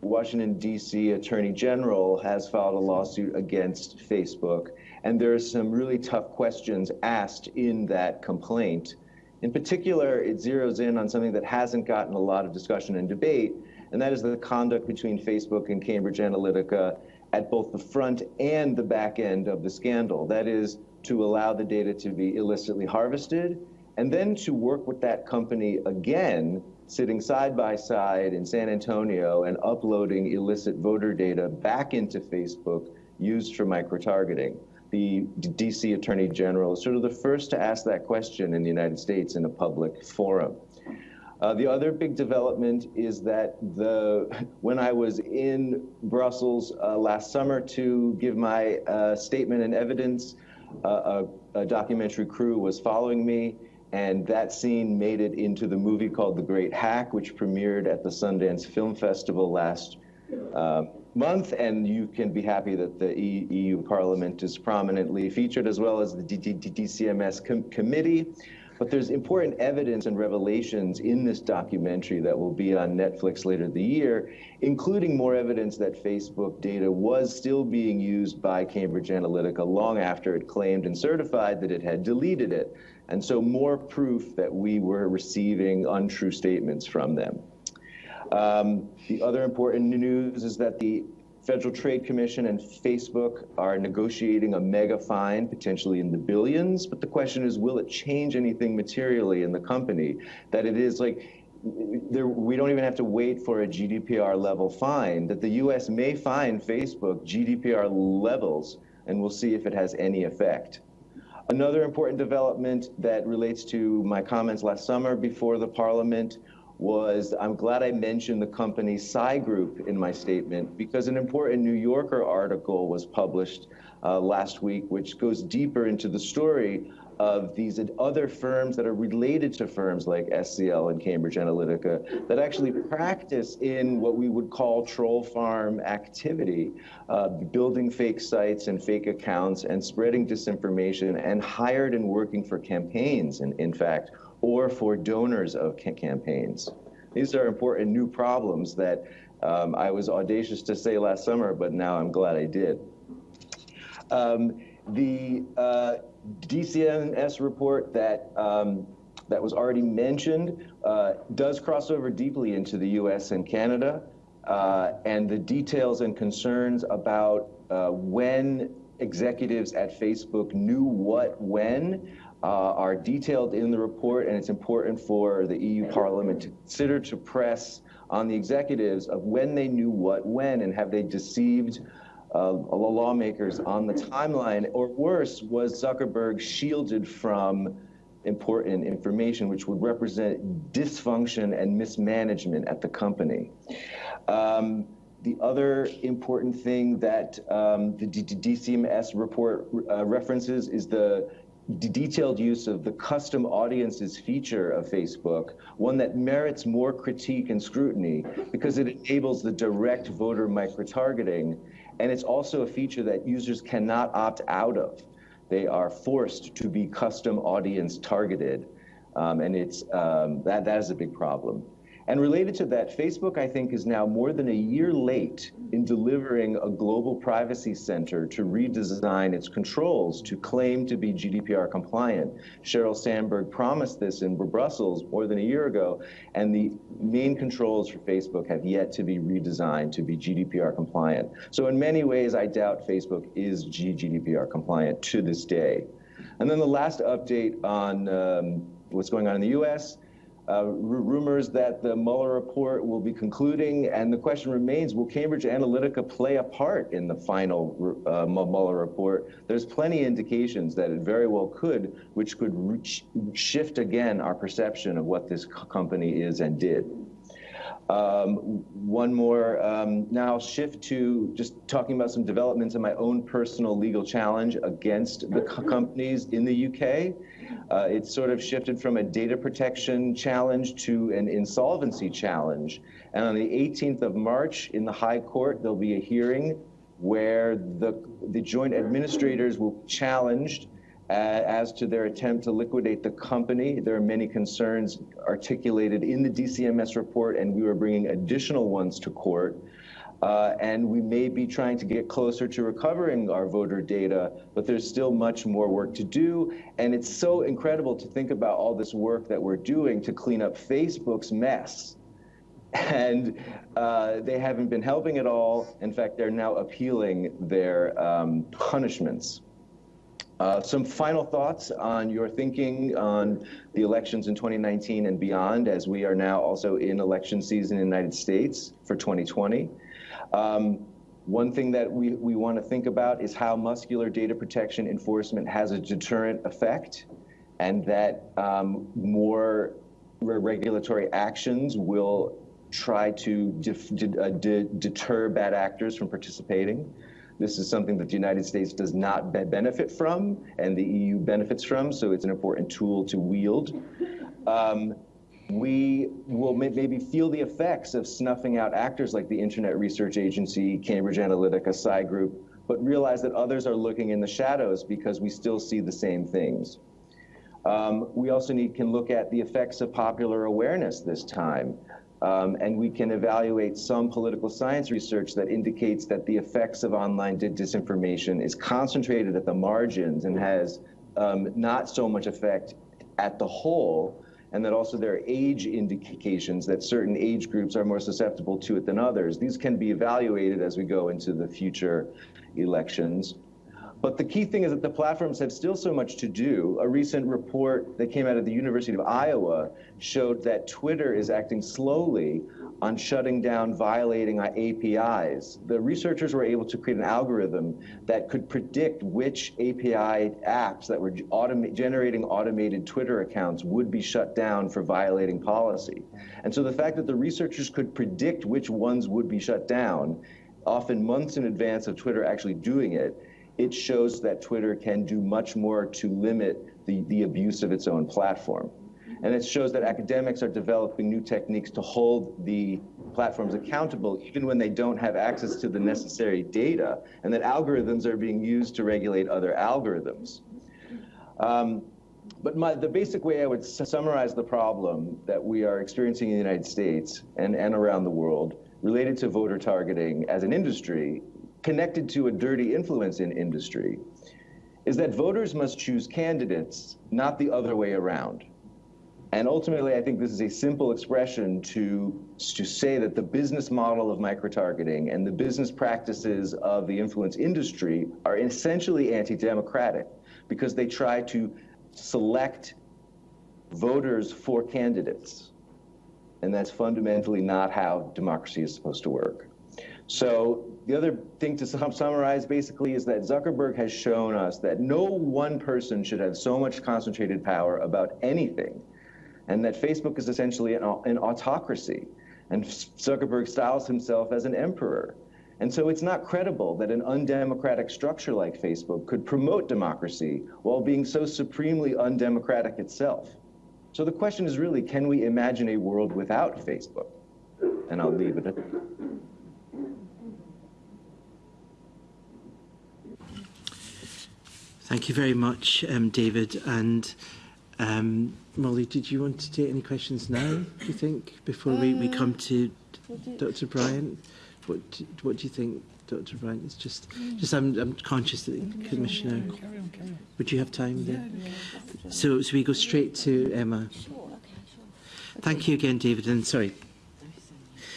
Washington, D.C. Attorney General has filed a lawsuit against Facebook, and there are some really tough questions asked in that complaint. In particular, it zeroes in on something that hasn't gotten a lot of discussion and debate, and that is the conduct between Facebook and Cambridge Analytica at both the front and the back end of the scandal. That is, to allow the data to be illicitly harvested, and then to work with that company again sitting side by side in San Antonio and uploading illicit voter data back into Facebook used for micro-targeting. The DC Attorney General is sort of the first to ask that question in the United States in a public forum. Uh, the other big development is that the when I was in Brussels uh, last summer to give my uh, statement and evidence, uh, a, a documentary crew was following me and that scene made it into the movie called The Great Hack, which premiered at the Sundance Film Festival last uh, month. And you can be happy that the EU Parliament is prominently featured, as well as the DCMS com committee. But there's important evidence and revelations in this documentary that will be on Netflix later the year, including more evidence that Facebook data was still being used by Cambridge Analytica long after it claimed and certified that it had deleted it. And so more proof that we were receiving untrue statements from them. Um, the other important news is that the Federal Trade Commission and Facebook are negotiating a mega fine, potentially in the billions. But the question is, will it change anything materially in the company? That it is like, there, we don't even have to wait for a GDPR level fine, that the US may fine Facebook GDPR levels, and we'll see if it has any effect. Another important development that relates to my comments last summer before the parliament was I'm glad I mentioned the company Psy Group in my statement because an important New Yorker article was published uh, last week, which goes deeper into the story of these other firms that are related to firms like SCL and Cambridge Analytica that actually practice in what we would call troll farm activity, uh, building fake sites and fake accounts and spreading disinformation and hired and working for campaigns, in, in fact, or for donors of ca campaigns. These are important new problems that um, I was audacious to say last summer, but now I'm glad I did. Um, the uh, DCMS report that um, that was already mentioned uh, does cross over deeply into the U.S. and Canada, uh, and the details and concerns about uh, when executives at Facebook knew what when uh, are detailed in the report, and it's important for the EU Parliament to consider to press on the executives of when they knew what when, and have they deceived uh, lawmakers on the timeline, or worse, was Zuckerberg shielded from important information which would represent dysfunction and mismanagement at the company. Um, the other important thing that um, the DCMS report uh, references is the detailed use of the custom audiences feature of Facebook, one that merits more critique and scrutiny because it enables the direct voter micro-targeting and it's also a feature that users cannot opt out of. They are forced to be custom audience targeted. Um, and it's, um, that, that is a big problem. And related to that, Facebook, I think, is now more than a year late in delivering a global privacy center to redesign its controls to claim to be GDPR compliant. Sheryl Sandberg promised this in Brussels more than a year ago, and the main controls for Facebook have yet to be redesigned to be GDPR compliant. So in many ways, I doubt Facebook is GDPR compliant to this day. And then the last update on um, what's going on in the U.S., uh, rumors that the Mueller report will be concluding, and the question remains, will Cambridge Analytica play a part in the final uh, Mueller report? There's plenty of indications that it very well could, which could shift again our perception of what this company is and did. Um, one more, um, now I'll shift to just talking about some developments in my own personal legal challenge against the companies in the UK. Uh, it's sort of shifted from a data protection challenge to an insolvency challenge. And on the 18th of March in the High Court, there'll be a hearing where the, the joint administrators will be challenged uh, as to their attempt to liquidate the company. There are many concerns articulated in the DCMS report, and we are bringing additional ones to court. Uh, and we may be trying to get closer to recovering our voter data, but there's still much more work to do. And it's so incredible to think about all this work that we're doing to clean up Facebook's mess. And uh, they haven't been helping at all. In fact, they're now appealing their um, punishments. Uh, some final thoughts on your thinking on the elections in 2019 and beyond, as we are now also in election season in the United States for 2020. Um, one thing that we, we want to think about is how muscular data protection enforcement has a deterrent effect and that um, more re regulatory actions will try to uh, deter bad actors from participating. This is something that the United States does not be benefit from and the EU benefits from, so it's an important tool to wield. Um, we will maybe feel the effects of snuffing out actors like the Internet Research Agency, Cambridge Analytica, Psy Group, but realize that others are looking in the shadows because we still see the same things. Um, we also need, can look at the effects of popular awareness this time. Um, and we can evaluate some political science research that indicates that the effects of online disinformation is concentrated at the margins and has um, not so much effect at the whole, and that also there are age indications that certain age groups are more susceptible to it than others. These can be evaluated as we go into the future elections. But the key thing is that the platforms have still so much to do. A recent report that came out of the University of Iowa showed that Twitter is acting slowly on shutting down violating APIs. The researchers were able to create an algorithm that could predict which API apps that were generating automated Twitter accounts would be shut down for violating policy. And so the fact that the researchers could predict which ones would be shut down, often months in advance of Twitter actually doing it, it shows that Twitter can do much more to limit the, the abuse of its own platform. And it shows that academics are developing new techniques to hold the platforms accountable even when they don't have access to the necessary data, and that algorithms are being used to regulate other algorithms. Um, but my, the basic way I would summarize the problem that we are experiencing in the United States and, and around the world related to voter targeting as an industry connected to a dirty influence in industry is that voters must choose candidates, not the other way around. And ultimately, I think this is a simple expression to, to say that the business model of microtargeting and the business practices of the influence industry are essentially anti-democratic because they try to select voters for candidates. And that's fundamentally not how democracy is supposed to work. So the other thing to summarize basically is that Zuckerberg has shown us that no one person should have so much concentrated power about anything, and that Facebook is essentially an, an autocracy. And Zuckerberg styles himself as an emperor. And so it's not credible that an undemocratic structure like Facebook could promote democracy while being so supremely undemocratic itself. So the question is really, can we imagine a world without Facebook? And I'll leave it at that. Thank you very much, um, David. And Um, Molly, did you want to take any questions now, do you think, before uh, we, we come to um, Dr Bryant? What do, what do you think, Dr Bryant? It's just, mm. just I'm, I'm conscious that the Commissioner... Carry on, carry on. Would you have time yeah, then? Yeah. So, so we go straight to Emma. Sure, okay, sure. Okay. Thank you again, David, and sorry.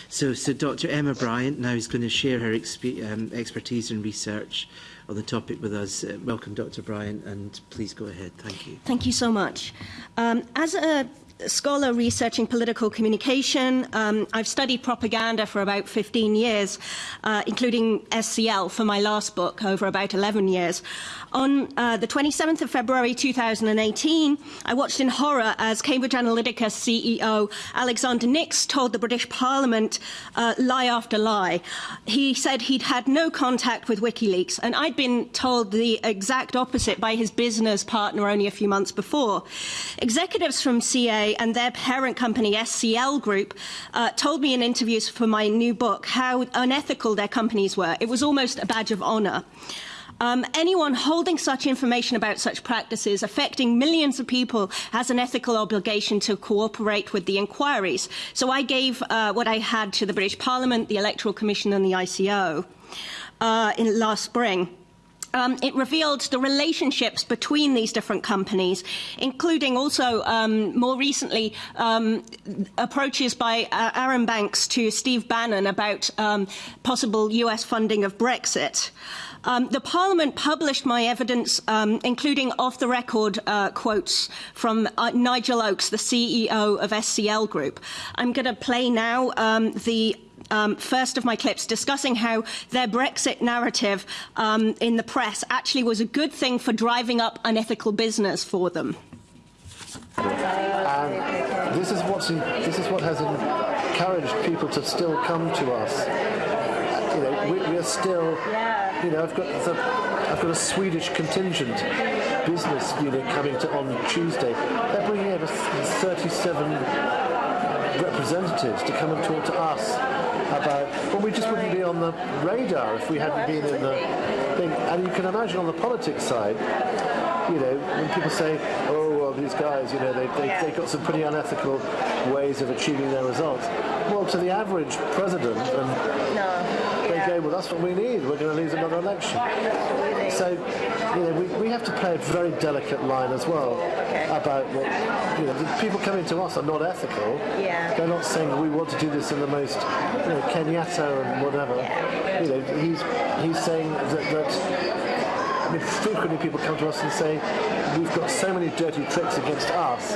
So, so Dr Emma Bryant now is going to share her exp um, expertise and research on the topic with us. Uh, welcome, Dr. Bryan, and please go ahead. Thank you. Thank you so much. Um, as a scholar researching political communication. Um, I've studied propaganda for about 15 years, uh, including SCL for my last book over about 11 years. On uh, the 27th of February 2018, I watched in horror as Cambridge Analytica CEO Alexander Nix told the British Parliament uh, lie after lie. He said he'd had no contact with WikiLeaks, and I'd been told the exact opposite by his business partner only a few months before. Executives from CA and their parent company, SCL Group, uh, told me in interviews for my new book how unethical their companies were. It was almost a badge of honor. Um, anyone holding such information about such practices affecting millions of people has an ethical obligation to cooperate with the inquiries. So I gave uh, what I had to the British Parliament, the Electoral Commission and the ICO uh, in last spring. Um, it revealed the relationships between these different companies, including also um, more recently um, approaches by uh, Arron Banks to Steve Bannon about um, possible US funding of Brexit. Um, the Parliament published my evidence, um, including off-the-record uh, quotes from uh, Nigel Oakes, the CEO of SCL Group. I'm going to play now the um, first of my clips discussing how their Brexit narrative um, in the press actually was a good thing for driving up unethical business for them. This is what's in, this is what has encouraged people to still come to us. You know, we, we are still. You know, I've got the, I've got a Swedish contingent business unit coming to on Tuesday. They're bringing over 37 representatives to come and talk to us about, well, we just wouldn't be on the radar if we hadn't been in the thing. And you can imagine on the politics side, you know, when people say, oh, well, these guys, you know, they, they, they've got some pretty unethical ways of achieving their results. Well, to the average president, and no, go, well, that's what we need. We're going to lose another election. So, you know, we, we have to play a very delicate line as well about what, you know, the people coming to us are not ethical. Yeah. They're not saying we want to do this in the most, you know, Kenyatta and whatever. You know, he's he's saying that, that I mean, frequently people come to us and say, we've got so many dirty tricks against us,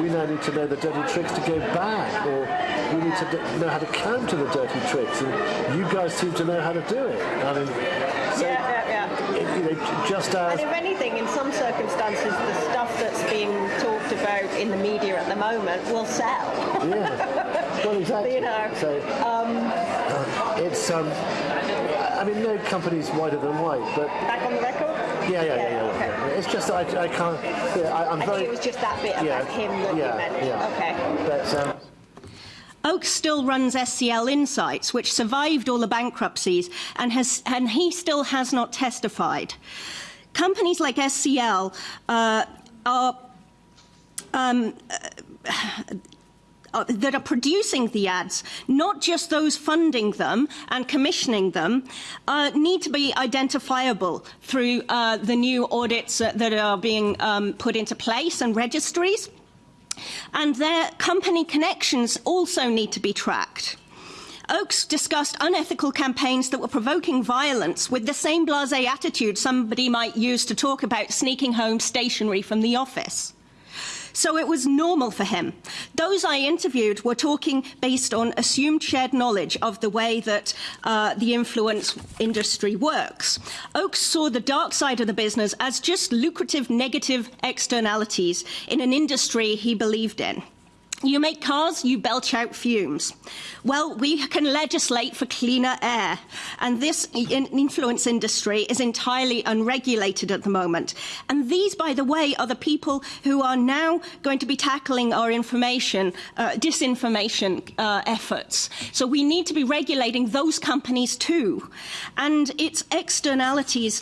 we now need to know the dirty tricks to go back, or we need to know how to counter the dirty tricks, and you guys seem to know how to do it. I mean, so, yeah, yeah, yeah. It, you know, just as... And if anything, in some circumstances, the stuff that's being talked about in the media at the moment will sell. yeah, well, exactly. You know, so, um, uh, it's, um, I mean, no company's whiter than white, but... Back on the record? Yeah, yeah, yeah, yeah. yeah, okay. yeah. It's just that I, I can't. Yeah, I, I'm I very. think it was just that bit about him that yeah, you meant. Yeah. Okay. But, um, Oakes still runs SCL Insights, which survived all the bankruptcies, and, has, and he still has not testified. Companies like SCL uh, are um, uh, that are producing the ads, not just those funding them and commissioning them, uh, need to be identifiable through uh, the new audits that are being um, put into place and registries. And their company connections also need to be tracked. Oakes discussed unethical campaigns that were provoking violence with the same blasé attitude somebody might use to talk about sneaking home stationery from the office. So it was normal for him. Those I interviewed were talking based on assumed shared knowledge of the way that uh, the influence industry works. Oakes saw the dark side of the business as just lucrative negative externalities in an industry he believed in. You make cars, you belch out fumes. Well, we can legislate for cleaner air, and this influence industry is entirely unregulated at the moment. And these, by the way, are the people who are now going to be tackling our information, uh, disinformation uh, efforts. So we need to be regulating those companies too. And its externalities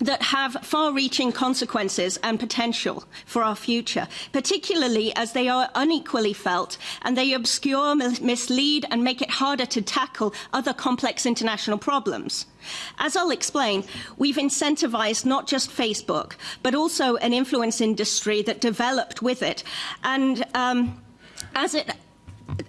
that have far-reaching consequences and potential for our future, particularly as they are unequally felt and they obscure, mislead and make it harder to tackle other complex international problems. As I'll explain, we've incentivized not just Facebook, but also an influence industry that developed with it. And um, as it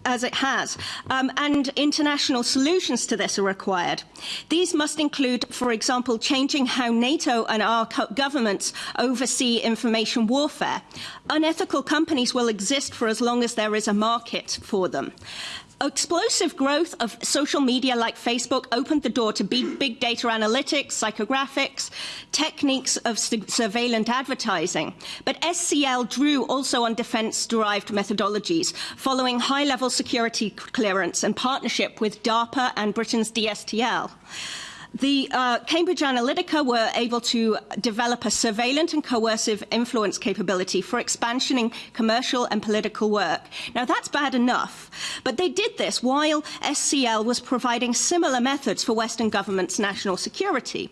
as it has, um, and international solutions to this are required. These must include, for example, changing how NATO and our governments oversee information warfare. Unethical companies will exist for as long as there is a market for them explosive growth of social media like Facebook opened the door to big, data analytics, psychographics, techniques of surveillance advertising. But SCL drew also on defense-derived methodologies, following high-level security clearance and partnership with DARPA and Britain's DSTL. The uh, Cambridge Analytica were able to develop a surveillance and coercive influence capability for expansioning commercial and political work. Now, that's bad enough, but they did this while SCL was providing similar methods for Western governments' national security.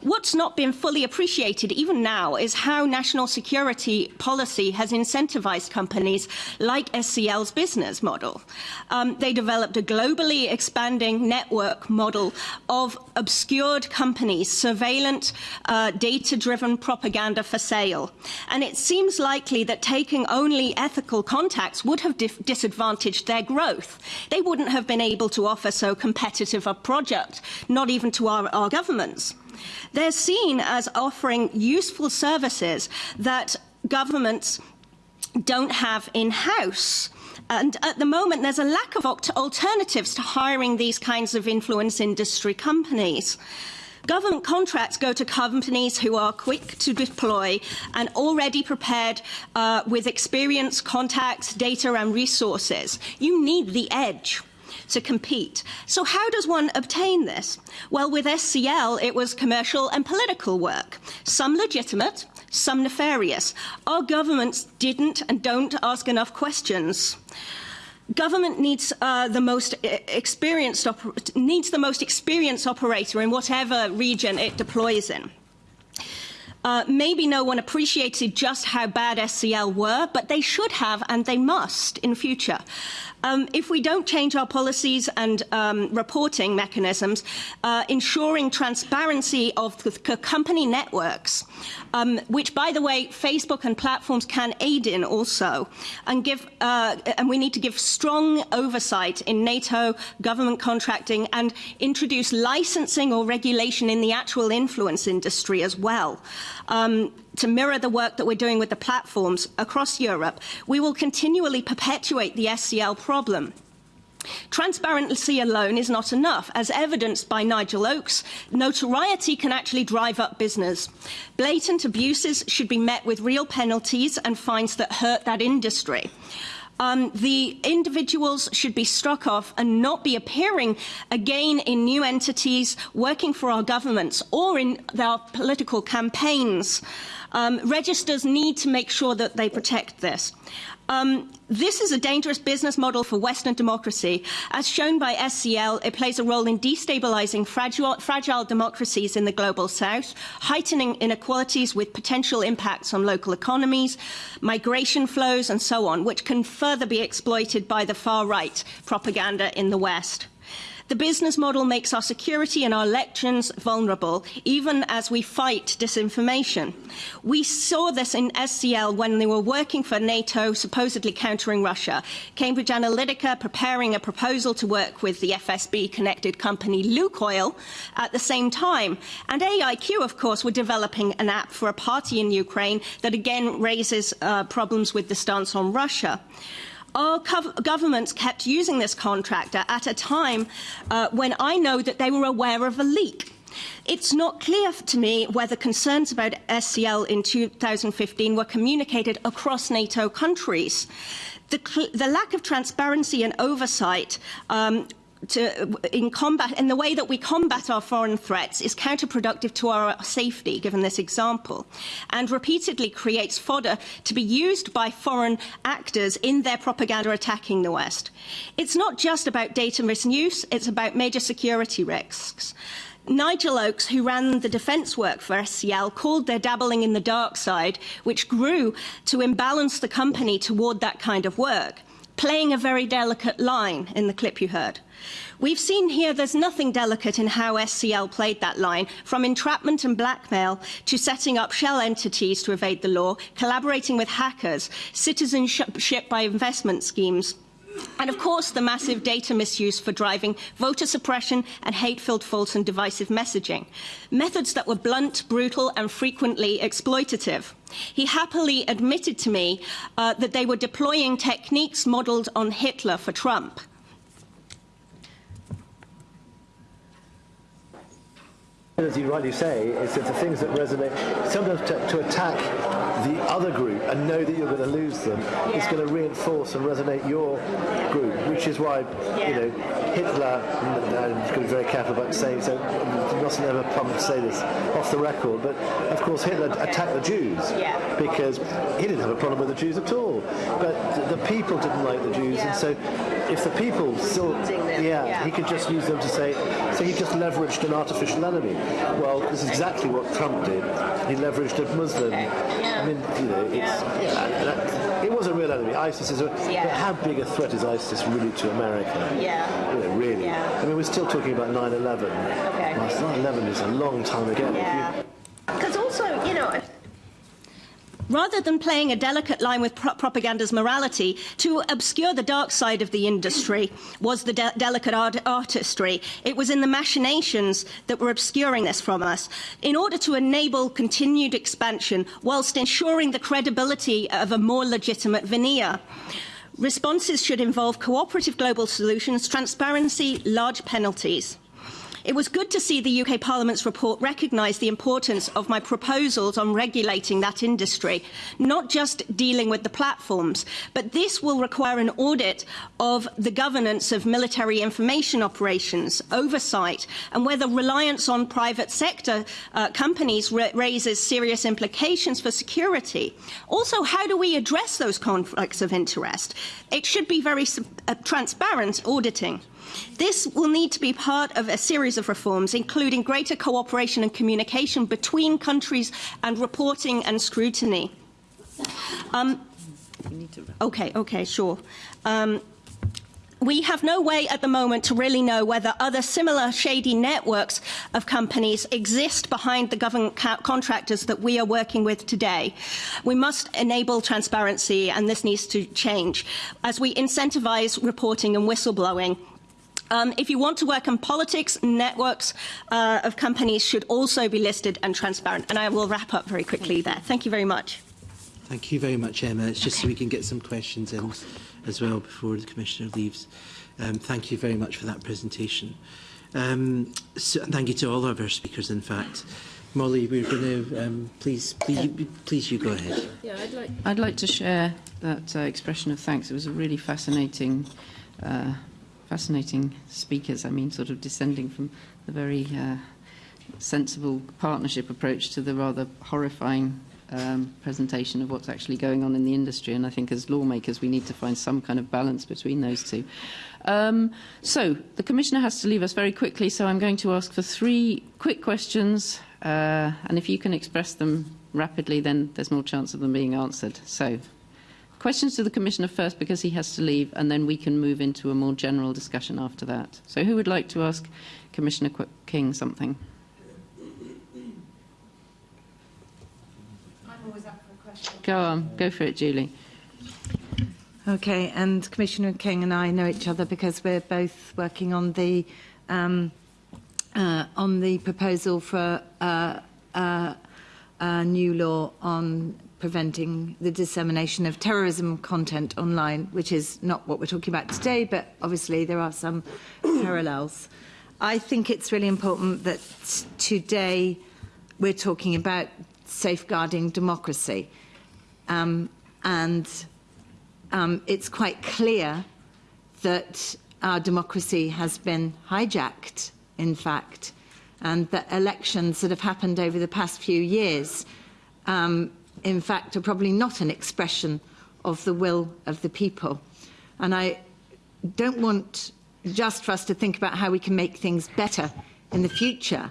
What's not been fully appreciated even now is how national security policy has incentivized companies like SCL's business model. Um, they developed a globally expanding network model of obscured companies, surveillance, uh, data-driven propaganda for sale. And it seems likely that taking only ethical contacts would have disadvantaged their growth. They wouldn't have been able to offer so competitive a project, not even to our, our governments. They're seen as offering useful services that governments don't have in-house. And at the moment, there's a lack of alternatives to hiring these kinds of influence industry companies. Government contracts go to companies who are quick to deploy and already prepared uh, with experience, contacts, data and resources. You need the edge to compete. So how does one obtain this? Well, with SCL, it was commercial and political work, some legitimate, some nefarious. Our governments didn't and don't ask enough questions. Government needs uh, the most experienced needs the most experienced operator in whatever region it deploys in. Uh, maybe no one appreciated just how bad SCL were, but they should have and they must in future. Um, if we don't change our policies and um, reporting mechanisms, uh, ensuring transparency of the company networks, um, which, by the way, Facebook and platforms can aid in also, and, give, uh, and we need to give strong oversight in NATO, government contracting, and introduce licensing or regulation in the actual influence industry as well. Um, to mirror the work that we're doing with the platforms across Europe, we will continually perpetuate the SCL problem. Transparency alone is not enough. As evidenced by Nigel Oakes, notoriety can actually drive up business. Blatant abuses should be met with real penalties and fines that hurt that industry um, the individuals should be struck off and not be appearing again in new entities working for our governments or in their political campaigns. Um, registers need to make sure that they protect this. Um, this is a dangerous business model for Western democracy. As shown by SCL, it plays a role in destabilizing fragile, fragile democracies in the global south, heightening inequalities with potential impacts on local economies, migration flows, and so on, which can further be exploited by the far-right propaganda in the West. The business model makes our security and our elections vulnerable, even as we fight disinformation. We saw this in SCL when they were working for NATO, supposedly countering Russia. Cambridge Analytica preparing a proposal to work with the FSB-connected company Lukoil at the same time. And AIQ, of course, were developing an app for a party in Ukraine that again raises uh, problems with the stance on Russia our governments kept using this contractor at a time uh, when I know that they were aware of a leak. It's not clear to me whether concerns about SCL in 2015 were communicated across NATO countries. The, the lack of transparency and oversight um, to, in combat, in the way that we combat our foreign threats is counterproductive to our safety, given this example, and repeatedly creates fodder to be used by foreign actors in their propaganda attacking the West. It's not just about data misuse, it's about major security risks. Nigel Oakes, who ran the defence work for SCL, called their dabbling in the dark side, which grew to imbalance the company toward that kind of work, playing a very delicate line in the clip you heard. We've seen here there's nothing delicate in how SCL played that line, from entrapment and blackmail to setting up shell entities to evade the law, collaborating with hackers, citizenship by investment schemes, and of course, the massive data misuse for driving voter suppression and hate-filled false and divisive messaging. Methods that were blunt, brutal and frequently exploitative. He happily admitted to me uh, that they were deploying techniques modelled on Hitler for Trump. As you rightly say, it's, the things that resonate. Sometimes to, to, attack the other group and know that you're going to lose them yeah. is going to reinforce and resonate your group, which is why yeah. you know Hitler. And I'm going to be very careful about saying so. You mustn't ever to say this off the record, but of course Hitler attacked the Jews yeah. because he didn't have a problem with the Jews at all, but the people didn't like the Jews, and so if the people still, yeah, he could just use them to say. So he just leveraged an artificial enemy. Well, this is exactly what Trump did. He leveraged a Muslim. I mean, you know, it's, yeah. that, it was a real enemy. ISIS is a, but how big a threat is ISIS really to America? Yeah. You know, really. I mean, we're still talking about 9/11. Okay. Well, 9/11 is a long time ago. Yeah. Because also, you know, rather than playing a delicate line with pro propaganda's morality, to obscure the dark side of the industry was the de delicate art artistry. It was in the machinations that were obscuring this from us. In order to enable continued expansion whilst ensuring the credibility of a more legitimate veneer. Responses should involve cooperative global solutions, transparency, large penalties. It was good to see the UK Parliament's report recognise the importance of my proposals on regulating that industry, not just dealing with the platforms, but this will require an audit of the governance of military information operations, oversight, and whether reliance on private sector uh, companies raises serious implications for security. Also, how do we address those conflicts of interest? It should be very uh, transparent auditing. This will need to be part of a series of reforms, including greater cooperation and communication between countries and reporting and scrutiny. Um, okay, okay, sure. Um, we have no way at the moment to really know whether other similar shady networks of companies exist behind the government contractors that we are working with today. We must enable transparency and this needs to change as we incentivise reporting and whistleblowing um, if you want to work in politics, networks uh, of companies should also be listed and transparent. And I will wrap up very quickly there. Thank you very much. Thank you very much, Emma. It's just so we can get some questions in as well before the Commissioner leaves. Um, thank you very much for that presentation. Um, so, thank you to all of our speakers, in fact. Molly, we're going to um, please, please, you, please, you go ahead. Yeah, I'd like, I'd like to share that uh, expression of thanks. It was a really fascinating uh, fascinating speakers. I mean, sort of descending from the very uh, sensible partnership approach to the rather horrifying um, presentation of what's actually going on in the industry. And I think as lawmakers, we need to find some kind of balance between those two. Um, so the Commissioner has to leave us very quickly, so I'm going to ask for three quick questions. Uh, and if you can express them rapidly, then there's more chance of them being answered. So Questions to the Commissioner first because he has to leave and then we can move into a more general discussion after that. So who would like to ask Commissioner King something? I'm always up for a question. Go on, go for it, Julie. Okay, and Commissioner King and I know each other because we're both working on the um, uh, on the proposal for uh, uh, a new law on preventing the dissemination of terrorism content online, which is not what we're talking about today, but obviously there are some parallels. I think it's really important that today we're talking about safeguarding democracy. Um, and um, it's quite clear that our democracy has been hijacked, in fact, and that elections that have happened over the past few years um, in fact, are probably not an expression of the will of the people. And I don't want just for us to think about how we can make things better in the future.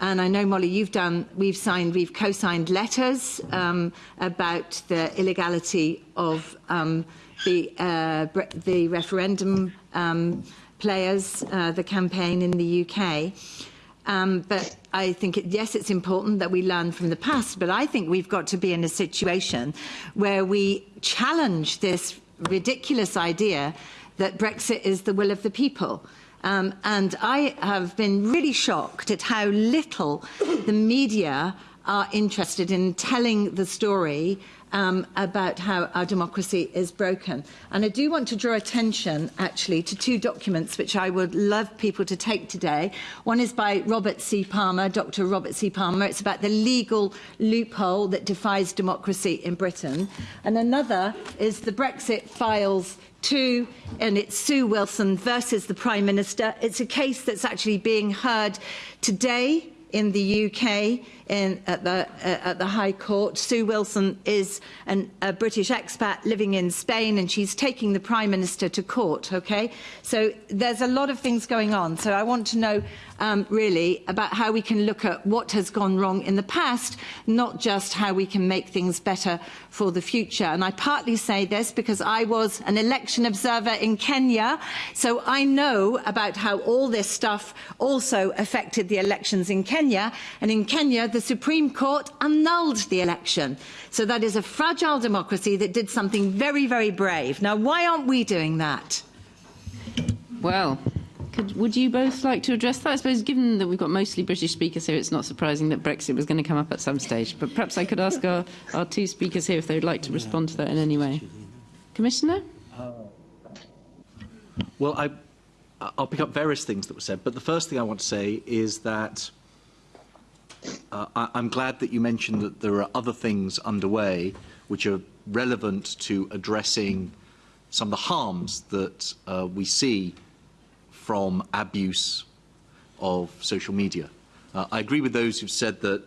And I know, Molly, you've done, we've signed, we've co-signed letters um, about the illegality of um, the, uh, the referendum um, players, uh, the campaign in the UK. Um, but I think, it, yes, it's important that we learn from the past, but I think we've got to be in a situation where we challenge this ridiculous idea that Brexit is the will of the people. Um, and I have been really shocked at how little the media are interested in telling the story um, about how our democracy is broken. And I do want to draw attention, actually, to two documents which I would love people to take today. One is by Robert C. Palmer, Dr. Robert C. Palmer. It's about the legal loophole that defies democracy in Britain. And another is the Brexit files two, and it's Sue Wilson versus the Prime Minister. It's a case that's actually being heard today in the UK in, at, the, uh, at the High Court. Sue Wilson is an, a British expat living in Spain and she's taking the Prime Minister to court, okay? So there's a lot of things going on. So I want to know um, really about how we can look at what has gone wrong in the past, not just how we can make things better for the future. And I partly say this because I was an election observer in Kenya, so I know about how all this stuff also affected the elections in Kenya. And in Kenya, the Supreme Court annulled the election. So that is a fragile democracy that did something very, very brave. Now, why aren't we doing that? Well, could, would you both like to address that? I suppose, given that we've got mostly British speakers here, it's not surprising that Brexit was going to come up at some stage. But perhaps I could ask our, our two speakers here if they would like to respond to that in any way. Commissioner? Well, I, I'll pick up various things that were said, but the first thing I want to say is that uh, I, I'm glad that you mentioned that there are other things underway which are relevant to addressing some of the harms that uh, we see from abuse of social media. Uh, I agree with those who've said that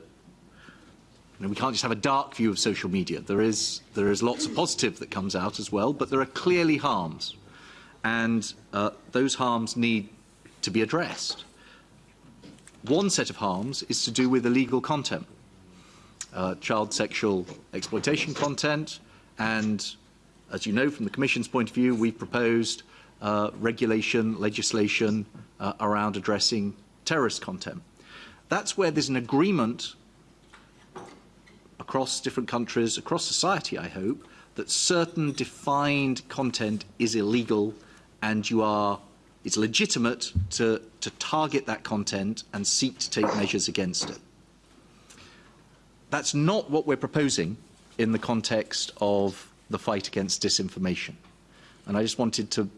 you know, we can't just have a dark view of social media. There is, there is lots of positive that comes out as well, but there are clearly harms. And uh, those harms need to be addressed. One set of harms is to do with illegal content, uh, child sexual exploitation content, and as you know from the Commission's point of view, we've proposed uh, regulation, legislation uh, around addressing terrorist content. That's where there's an agreement across different countries, across society, I hope, that certain defined content is illegal and you are it's legitimate to, to target that content and seek to take measures against it. That's not what we're proposing in the context of the fight against disinformation. And I just wanted to,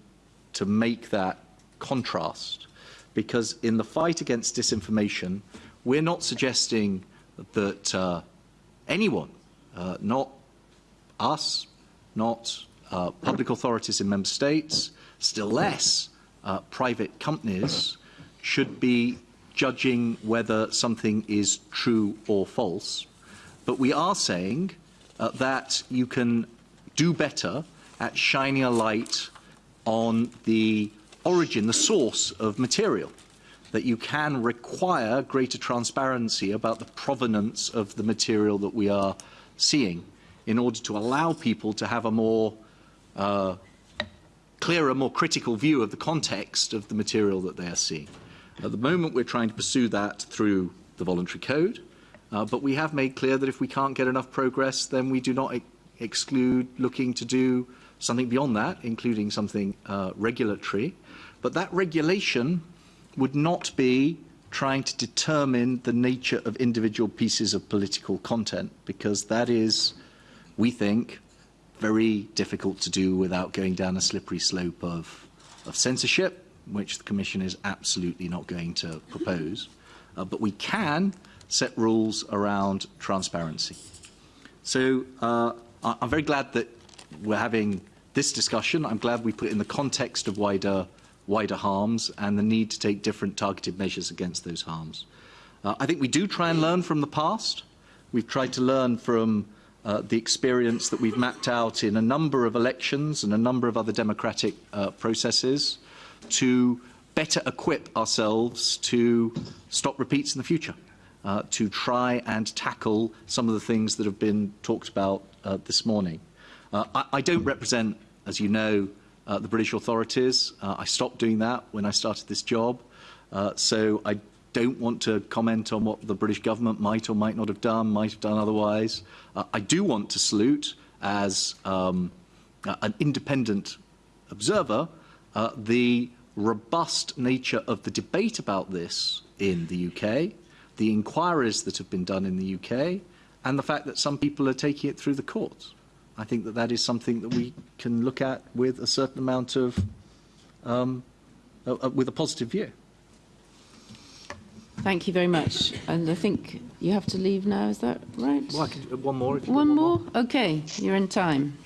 to make that contrast because in the fight against disinformation, we're not suggesting that uh, anyone, uh, not us, not uh, public authorities in member states, still less uh, private companies should be judging whether something is true or false. But we are saying uh, that you can do better at shining a light on the origin, the source of material, that you can require greater transparency about the provenance of the material that we are seeing in order to allow people to have a more uh, clearer, more critical view of the context of the material that they are seeing. At the moment, we're trying to pursue that through the voluntary code, uh, but we have made clear that if we can't get enough progress, then we do not ex exclude looking to do something beyond that, including something uh, regulatory. But that regulation would not be trying to determine the nature of individual pieces of political content, because that is, we think, very difficult to do without going down a slippery slope of, of censorship, which the Commission is absolutely not going to propose. Uh, but we can set rules around transparency. So uh, I'm very glad that we're having this discussion. I'm glad we put it in the context of wider, wider harms and the need to take different targeted measures against those harms. Uh, I think we do try and learn from the past. We've tried to learn from uh, the experience that we've mapped out in a number of elections and a number of other democratic uh, processes to better equip ourselves to stop repeats in the future. uh, to try and tackle some of the things that have been talked about uh, this morning. Uh, I, I don't represent, as you know, uh, the British authorities. I stopped doing that when I started this job. So I don't want to comment on what the British government might or might not have done, might have done otherwise. Uh, I do want to salute, as um, uh, an independent observer, uh, the robust nature of the debate about this in the UK, the inquiries that have been done in the UK, and the fact that some people are taking it through the courts. I think that that is something that we can look at with a certain amount of, um, uh, uh, with a positive view. Thank you very much. And I think you have to leave now, is that right? Well, I can, one more. If you've One more? Okay, you're in time.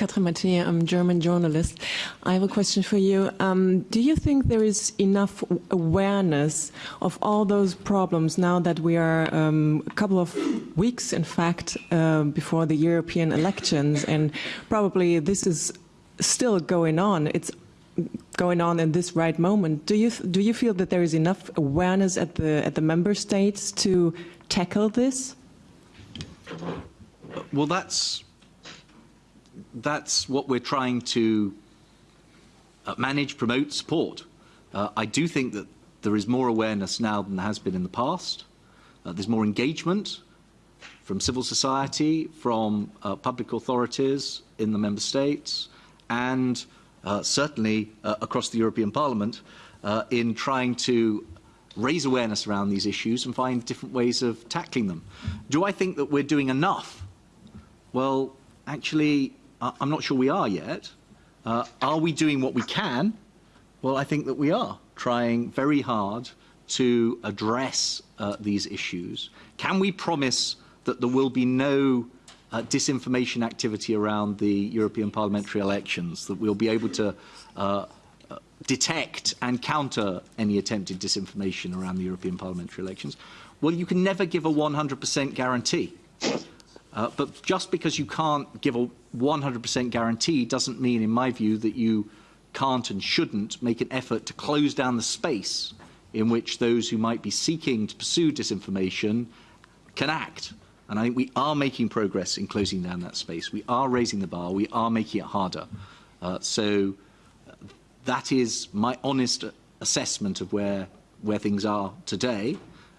Katrin Mathieu, I'm a German journalist. I have a question for you. Um, do you think there is enough awareness of all those problems now that we are um, a couple of weeks, in fact, uh, before the European elections, and probably this is still going on? It's going on in this right moment. Do you do you feel that there is enough awareness at the at the member states to tackle this? Well, that's that's what we're trying to uh, manage, promote, support. Uh, I do think that there is more awareness now than there has been in the past. Uh, there's more engagement from civil society, from uh, public authorities in the member states, and uh, certainly uh, across the European Parliament uh, in trying to raise awareness around these issues and find different ways of tackling them. Do I think that we're doing enough? Well, actually, I'm not sure we are yet. Uh, are we doing what we can? Well, I think that we are trying very hard to address uh, these issues. Can we promise that there will be no uh, disinformation activity around the European parliamentary elections, that we'll be able to uh, uh detect and counter any attempted disinformation around the European parliamentary elections? Well, you can never give a 100% guarantee. Uh, but just because you can't give a 100% guarantee doesn't mean, in my view, that you can't and shouldn't make an effort to close down the space in which those who might be seeking to pursue disinformation can act. And I think we are making progress in closing down that space. We are raising the bar. We are making it harder. Uh, so uh, that is my honest assessment of where, where things are today.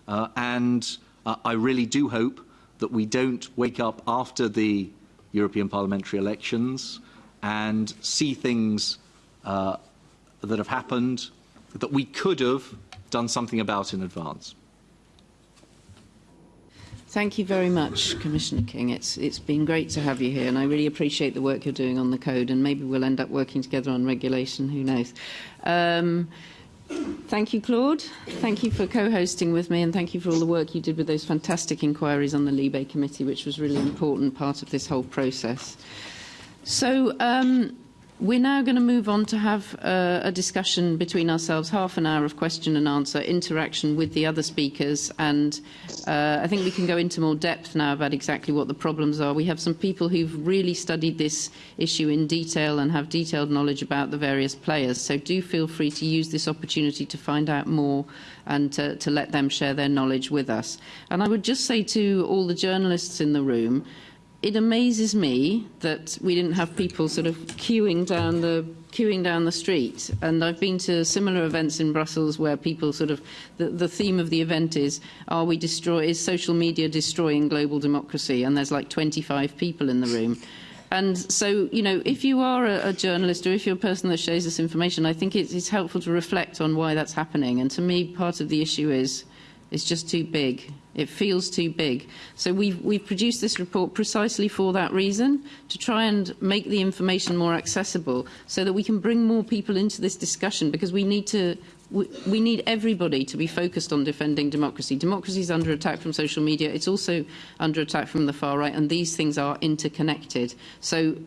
Uh, and uh, I really do hope that we don't wake up after the European parliamentary elections and see things uh, that have happened that we could have done something about in advance. Thank you very much, Commissioner King. It's, it's been great to have you here, and I really appreciate the work you're doing on the code, and maybe we'll end up working together on regulation, who knows. Um, Thank you, Claude. Thank you for co-hosting with me, and thank you for all the work you did with those fantastic inquiries on the Libe Committee, which was really important part of this whole process. So um, We're now going to move on to have uh, a discussion between ourselves, half an hour of question and answer, interaction with the other speakers, and uh, I think we can go into more depth now about exactly what the problems are. We have some people who've really studied this issue in detail and have detailed knowledge about the various players, so do feel free to use this opportunity to find out more and to, to let them share their knowledge with us. And I would just say to all the journalists in the room, it amazes me that we didn't have people sort of queuing down the queuing down the street. And I've been to similar events in Brussels where people sort of the, the theme of the event is are we destroy is social media destroying global democracy? And there's like 25 people in the room. And so you know if you are a, a journalist or if you're a person that shares this information I think it's, it's helpful to reflect on why that's happening. And to me part of the issue is it's just too big It feels too big. So we've, we've produced this report precisely for that reason, to try and make the information more accessible so that we can bring more people into this discussion because we need to we, we need everybody to be focused on defending democracy. Democracy is under attack from social media. It's also under attack from the far right, and these things are interconnected. So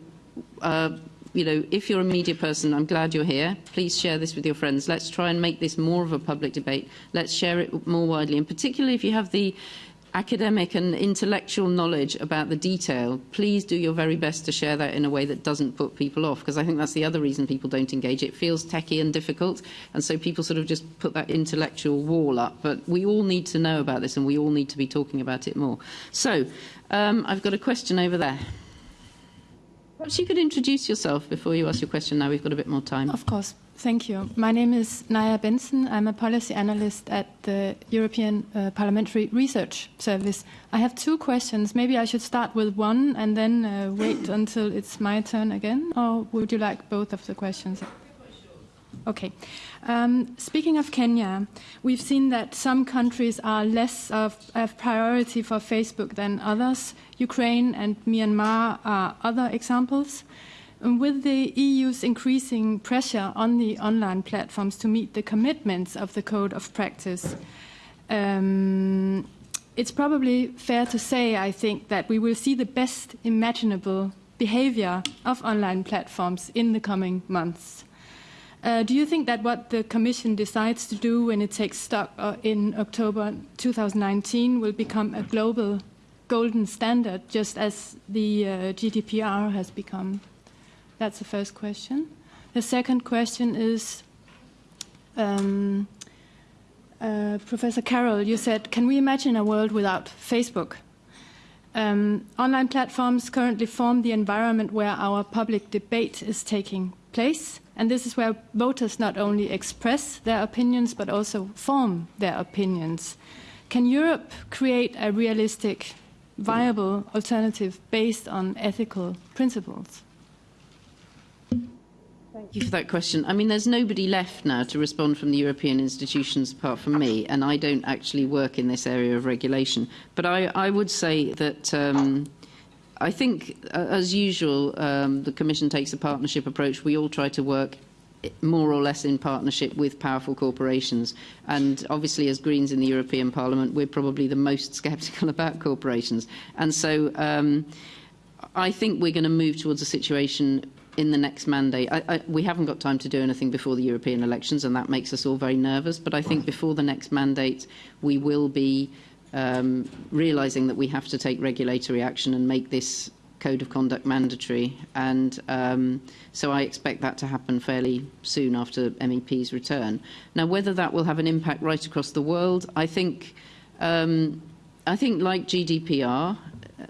uh, you know, if you're a media person, I'm glad you're here. Please share this with your friends. Let's try and make this more of a public debate. Let's share it more widely. And particularly if you have the academic and intellectual knowledge about the detail, please do your very best to share that in a way that doesn't put people off, because I think that's the other reason people don't engage. It feels techy and difficult, and so people sort of just put that intellectual wall up. But we all need to know about this, and we all need to be talking about it more. So um, I've got a question over there. Perhaps you could introduce yourself before you ask your question. Now we've got a bit more time. Of course. Thank you. My name is Naja Bentzen. I'm a policy analyst at the European uh, Parliamentary Research Service. I have two questions. Maybe I should start with one and then uh, wait until it's my turn again, or would you like both of the questions? Okay. Um, speaking of Kenya, we've seen that some countries are less of priority for Facebook than others. Ukraine and Myanmar are other examples. And with the EU's increasing pressure on the online platforms to meet the commitments of the Code of Practice, um, it's probably fair to say, I think, that we will see the best imaginable behavior of online platforms in the coming months. Uh, do you think that what the Commission decides to do when it takes stock uh, in October 2019 will become a global golden standard, just as the uh, GDPR has become? That's the first question. The second question is um, uh, Professor Carroll, you said, can we imagine a world without Facebook? Um, online platforms currently form the environment where our public debate is taking place, and this is where voters not only express their opinions but also form their opinions. Can Europe create a realistic, viable alternative based on ethical principles? Thank you for that question. I mean, there's nobody left now to respond from the European institutions apart from me, and I don't actually work in this area of regulation. But I, I would say that um, I think, uh, as usual, um, the Commission takes a partnership approach. We all try to work more or less in partnership with powerful corporations. And obviously, as Greens in the European Parliament, we're probably the most sceptical about corporations. And so um, I think we're going to move towards a situation in the next mandate. I, I, we haven't got time to do anything before the European elections, and that makes us all very nervous. But I think before the next mandate, we will be um, realising that we have to take regulatory action and make this code of conduct mandatory. And um, so I expect that to happen fairly soon after MEP's return. Now, whether that will have an impact right across the world, I think, um, I think like GDPR,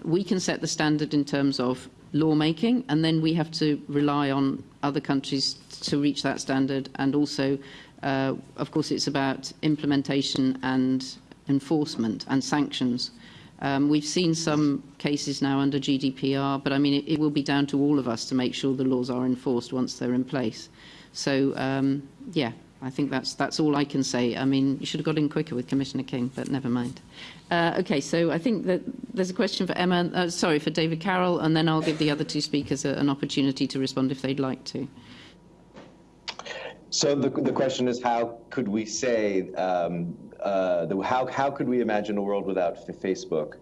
we can set the standard in terms of lawmaking, and then we have to rely on other countries to reach that standard. And also, uh, of course, it's about implementation and enforcement and sanctions. Um, we've seen some cases now under GDPR, but I mean, it, it will be down to all of us to make sure the laws are enforced once they're in place. So, um, yeah, I think that's, that's all I can say. I mean, you should have got in quicker with Commissioner King, but never mind. Uh, okay, so I think that there's a question for Emma, uh, sorry, for David Carroll, and then I'll give the other two speakers a, an opportunity to respond if they'd like to. So the, the question is, how could we say, um, uh, the, how, how could we imagine a world without Facebook?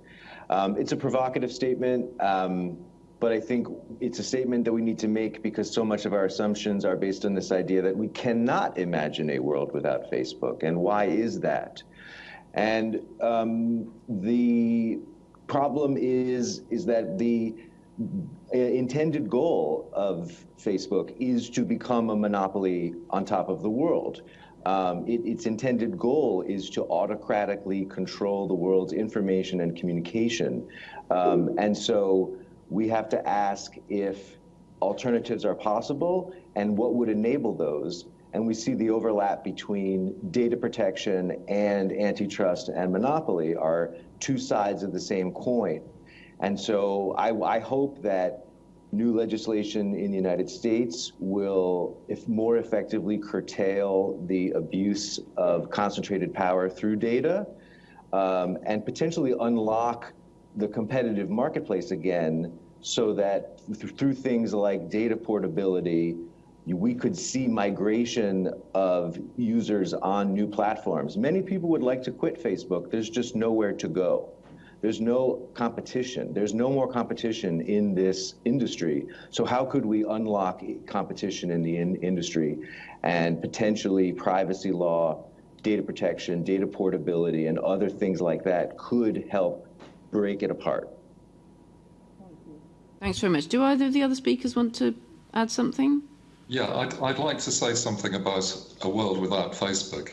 Um, it's a provocative statement. Um, but I think it's a statement that we need to make because so much of our assumptions are based on this idea that we cannot imagine a world without Facebook. And why is that? And um, the problem is, is that the intended goal of Facebook is to become a monopoly on top of the world. Um, it, its intended goal is to autocratically control the world's information and communication. Um, and so we have to ask if alternatives are possible and what would enable those. And we see the overlap between data protection and antitrust and monopoly are two sides of the same coin. And so I, I hope that new legislation in the United States will, if more effectively, curtail the abuse of concentrated power through data um, and potentially unlock the competitive marketplace again so that th through things like data portability, we could see migration of users on new platforms. Many people would like to quit Facebook. There's just nowhere to go. There's no competition. There's no more competition in this industry. So how could we unlock competition in the in industry and potentially privacy law data protection, data portability, and other things like that could help break it apart. Thanks very much. Do either of the other speakers want to add something? Yeah, I'd, I'd like to say something about a world without Facebook.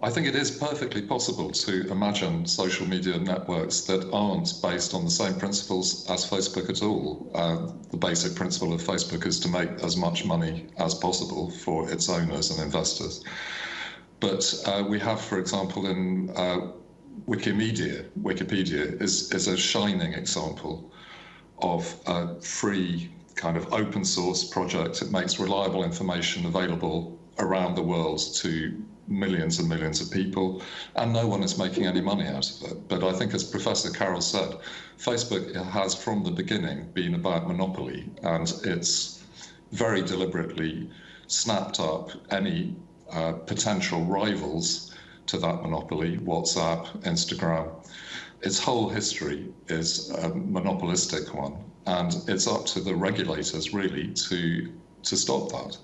I think it is perfectly possible to imagine social media networks that aren't based on the same principles as Facebook at all. Uh, the basic principle of Facebook is to make as much money as possible for its owners and investors. But uh, we have, for example, in uh, Wikimedia, Wikipedia is, is a shining example of a free kind of open source project. It makes reliable information available around the world to millions and millions of people, and no one is making any money out of it. But I think, as Professor Carroll said, Facebook has from the beginning been about monopoly, and it's very deliberately snapped up any uh, potential rivals to that monopoly WhatsApp, Instagram. Its whole history is a monopolistic one, and it's up to the regulators really to to stop that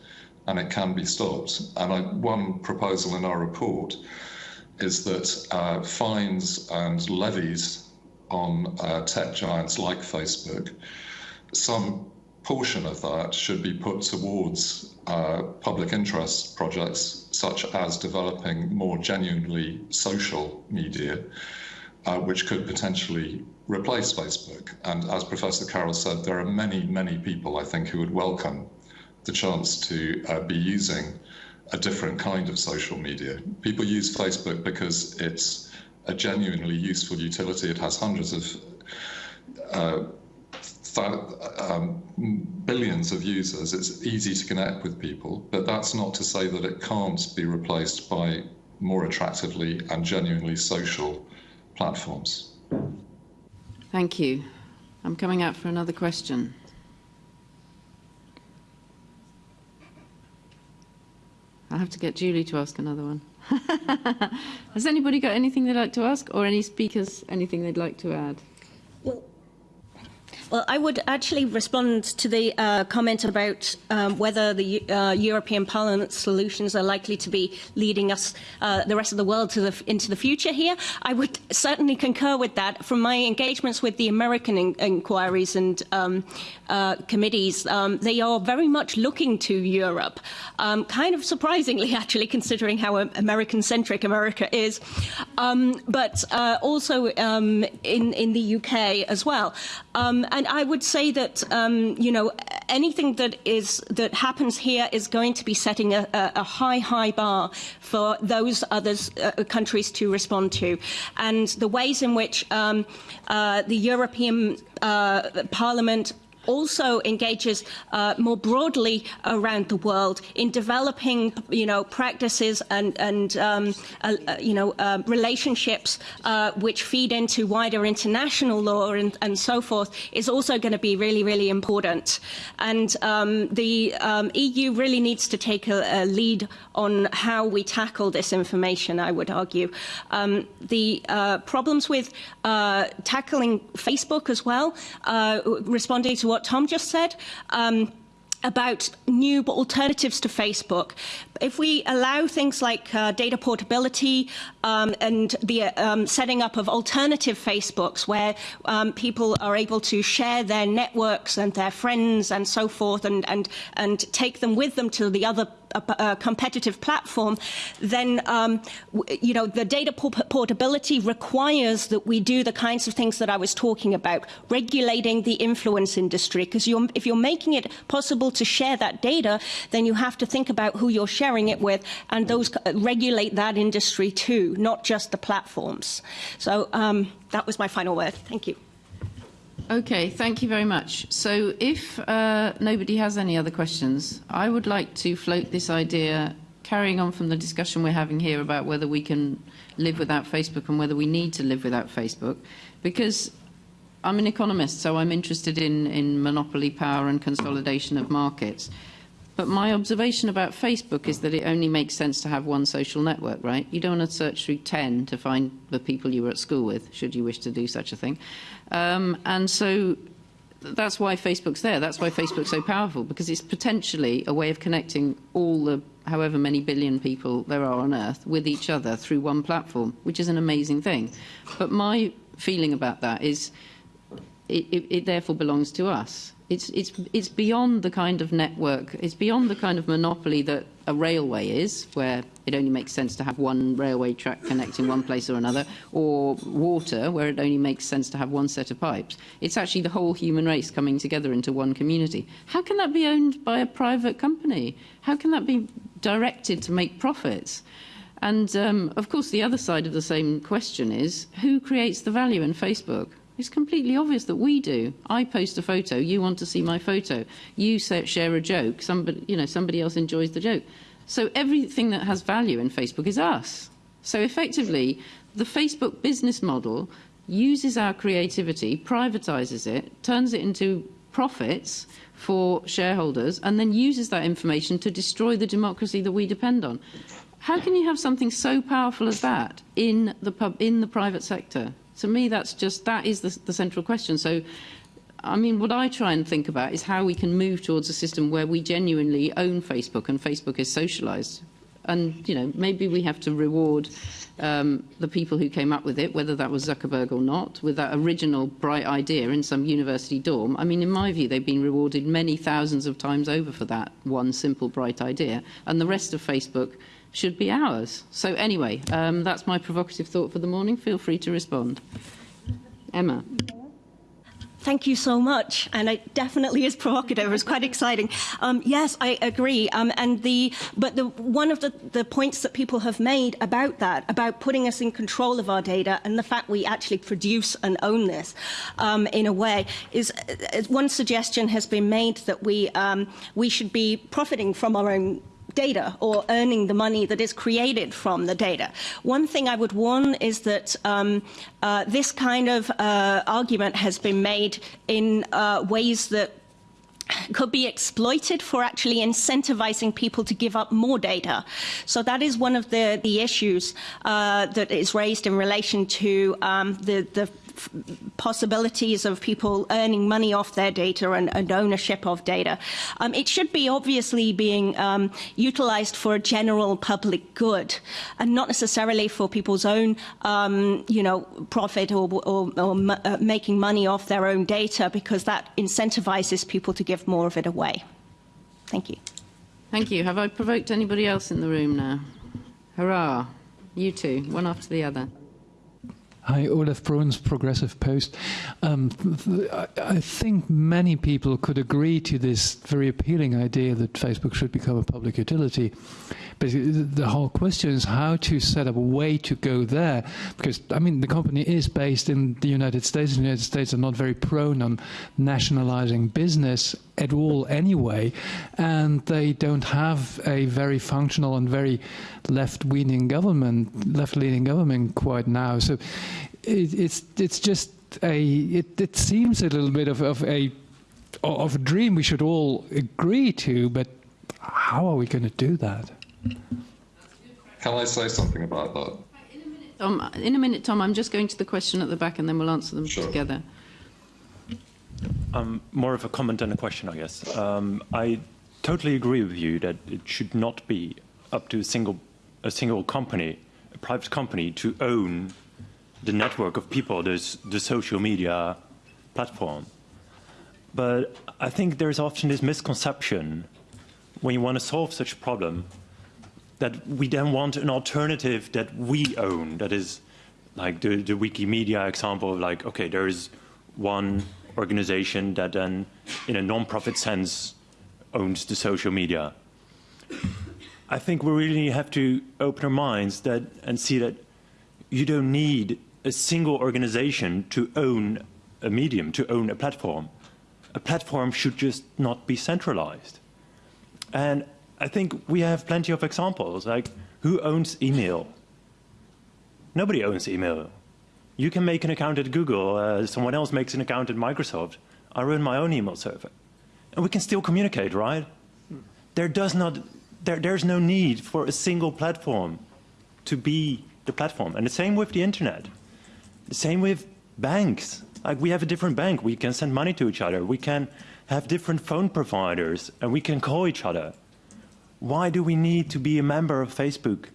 and it can be stopped. And I, one proposal in our report is that uh, fines and levies on uh, tech giants like Facebook, some portion of that should be put towards uh, public interest projects such as developing more genuinely social media, uh, which could potentially replace Facebook. And as Professor Carroll said, there are many, many people I think who would welcome the chance to uh, be using a different kind of social media. People use Facebook because it's a genuinely useful utility. It has hundreds of uh, um, billions of users. It's easy to connect with people, but that's not to say that it can't be replaced by more attractively and genuinely social platforms. Thank you. I'm coming out for another question. I'll have to get Julie to ask another one. Has anybody got anything they'd like to ask or any speakers anything they'd like to add? Well, I would actually respond to the uh, comment about um, whether the uh, European Parliament solutions are likely to be leading us, uh, the rest of the world, to the, into the future here. I would certainly concur with that. From my engagements with the American in inquiries and um, uh, committees, um, they are very much looking to Europe, um, kind of surprisingly, actually, considering how American-centric America is, um, but uh, also um, in, in the UK as well. And I would say that um, you know anything that is that happens here is going to be setting a, a high, high bar for those other uh, countries to respond to, and the ways in which um, uh, the European uh, Parliament also engages uh, more broadly around the world in developing, you know, practices and, and um, uh, uh, you know, uh, relationships uh, which feed into wider international law and, and so forth is also going to be really, really important. And um, the um, EU really needs to take a, a, lead on how we tackle this information, I would argue. Um, the uh, problems with tackling Facebook as well, responding to what Tom just said. Um, about new alternatives to Facebook. If we allow things like uh, data portability um, and the um, setting up of alternative Facebooks where um, people are able to share their networks and their friends and so forth and, and, and take them with them to the other a, a competitive platform, then um, you know the data portability requires that we do the kinds of things that I was talking about, regulating the influence industry. Because if you're making it possible to share that data, then you have to think about who you're sharing it with, and those regulate that industry too, not just the platforms. So um, that was my final word. Thank you. Okay, thank you very much. So if uh, nobody has any other questions, I would like to float this idea, carrying on from the discussion we're having here about whether we can live without Facebook and whether we need to live without Facebook, because I'm an economist, so I'm interested in, in monopoly power and consolidation of markets. But my observation about Facebook is that it only makes sense to have one social network, right? You don't want to search through 10 to find the people you were at school with, should you wish to do such a thing. Um, and so that's why Facebook's there. That's why Facebook's so powerful because it's potentially a way of connecting all the however many billion people there are on Earth with each other through one platform, which is an amazing thing. But my feeling about that is it, it, it therefore belongs to us. It's, it's, it's beyond the kind of network, it's beyond the kind of monopoly that a railway is, where it only makes sense to have one railway track connecting one place or another, or water, where it only makes sense to have one set of pipes. It's actually the whole human race coming together into one community. How can that be owned by a private company? How can that be directed to make profits? And um, of course, the other side of the same question is who creates the value in Facebook? It's completely obvious that we do. I post a photo, you want to see my photo. You share a joke, somebody, you know, somebody else enjoys the joke. So everything that has value in Facebook is us. So effectively, the Facebook business model uses our creativity, privatizes it, turns it into profits for shareholders, and then uses that information to destroy the democracy that we depend on. How can you have something so powerful as that in the, pub, in the private sector? To me, that's just, that is the, the central question. So, I mean, what I try and think about is how we can move towards a system where we genuinely own Facebook and Facebook is socialised. And, you know, maybe we have to reward um, the people who came up with it, whether that was Zuckerberg or not, with that original bright idea in some university dorm. I mean, in my view, they've been rewarded many thousands of times over for that one simple bright idea. And the rest of Facebook should be ours. So anyway, um, that's my provocative thought for the morning. Feel free to respond. Emma. Thank you so much, and it definitely is provocative. It's quite exciting. Um, yes, I agree. Um, and the but the one of the, the points that people have made about that, about putting us in control of our data, and the fact we actually produce and own this um, in a way, is uh, one suggestion has been made that we um, we should be profiting from our own data or earning the money that is created from the data. One thing I would warn is that um, uh, this kind of uh, argument has been made in uh, ways that could be exploited for actually incentivizing people to give up more data. So that is one of the, the issues uh, that is raised in relation to um, the, the possibilities of people earning money off their data and, and ownership of data. Um, it should be obviously being um, utilized for a general public good and not necessarily for people's own, um, you know, profit or, or, or uh, making money off their own data because that incentivizes people to give more of it away. Thank you. Thank you. Have I provoked anybody else in the room now? Hurrah. You two, one after the other. Hi, Olaf Bruns, Progressive Post. Um, I think many people could agree to this very appealing idea that Facebook should become a public utility. But the whole question is how to set up a way to go there. Because, I mean, the company is based in the United States. The United States are not very prone on nationalizing business at all anyway. And they don't have a very functional and very left-leaning government, left-leaning government quite now. So it, it's it's just a it, it seems a little bit of, of a of a dream we should all agree to, but how are we going to do that? Can I say something about that? Um, in a minute, Tom, I'm just going to the question at the back and then we'll answer them sure. together. Um, more of a comment than a question, I guess. Um, I totally agree with you that it should not be up to a single, a single company, a private company, to own the network of people, there's the social media platform. But I think there's often this misconception when you want to solve such a problem that we then want an alternative that we own, that is like the, the Wikimedia example of like, okay, there is one organization that then in a non-profit sense owns the social media. I think we really have to open our minds that and see that you don't need a single organization to own a medium, to own a platform. A platform should just not be centralized. And I think we have plenty of examples, like who owns email? Nobody owns email. You can make an account at Google, uh, someone else makes an account at Microsoft. I run my own email server. And we can still communicate, right? There does not, there, there's no need for a single platform to be the platform. And the same with the internet. The same with banks. Like we have a different bank, we can send money to each other, we can have different phone providers, and we can call each other. Why do we need to be a member of Facebook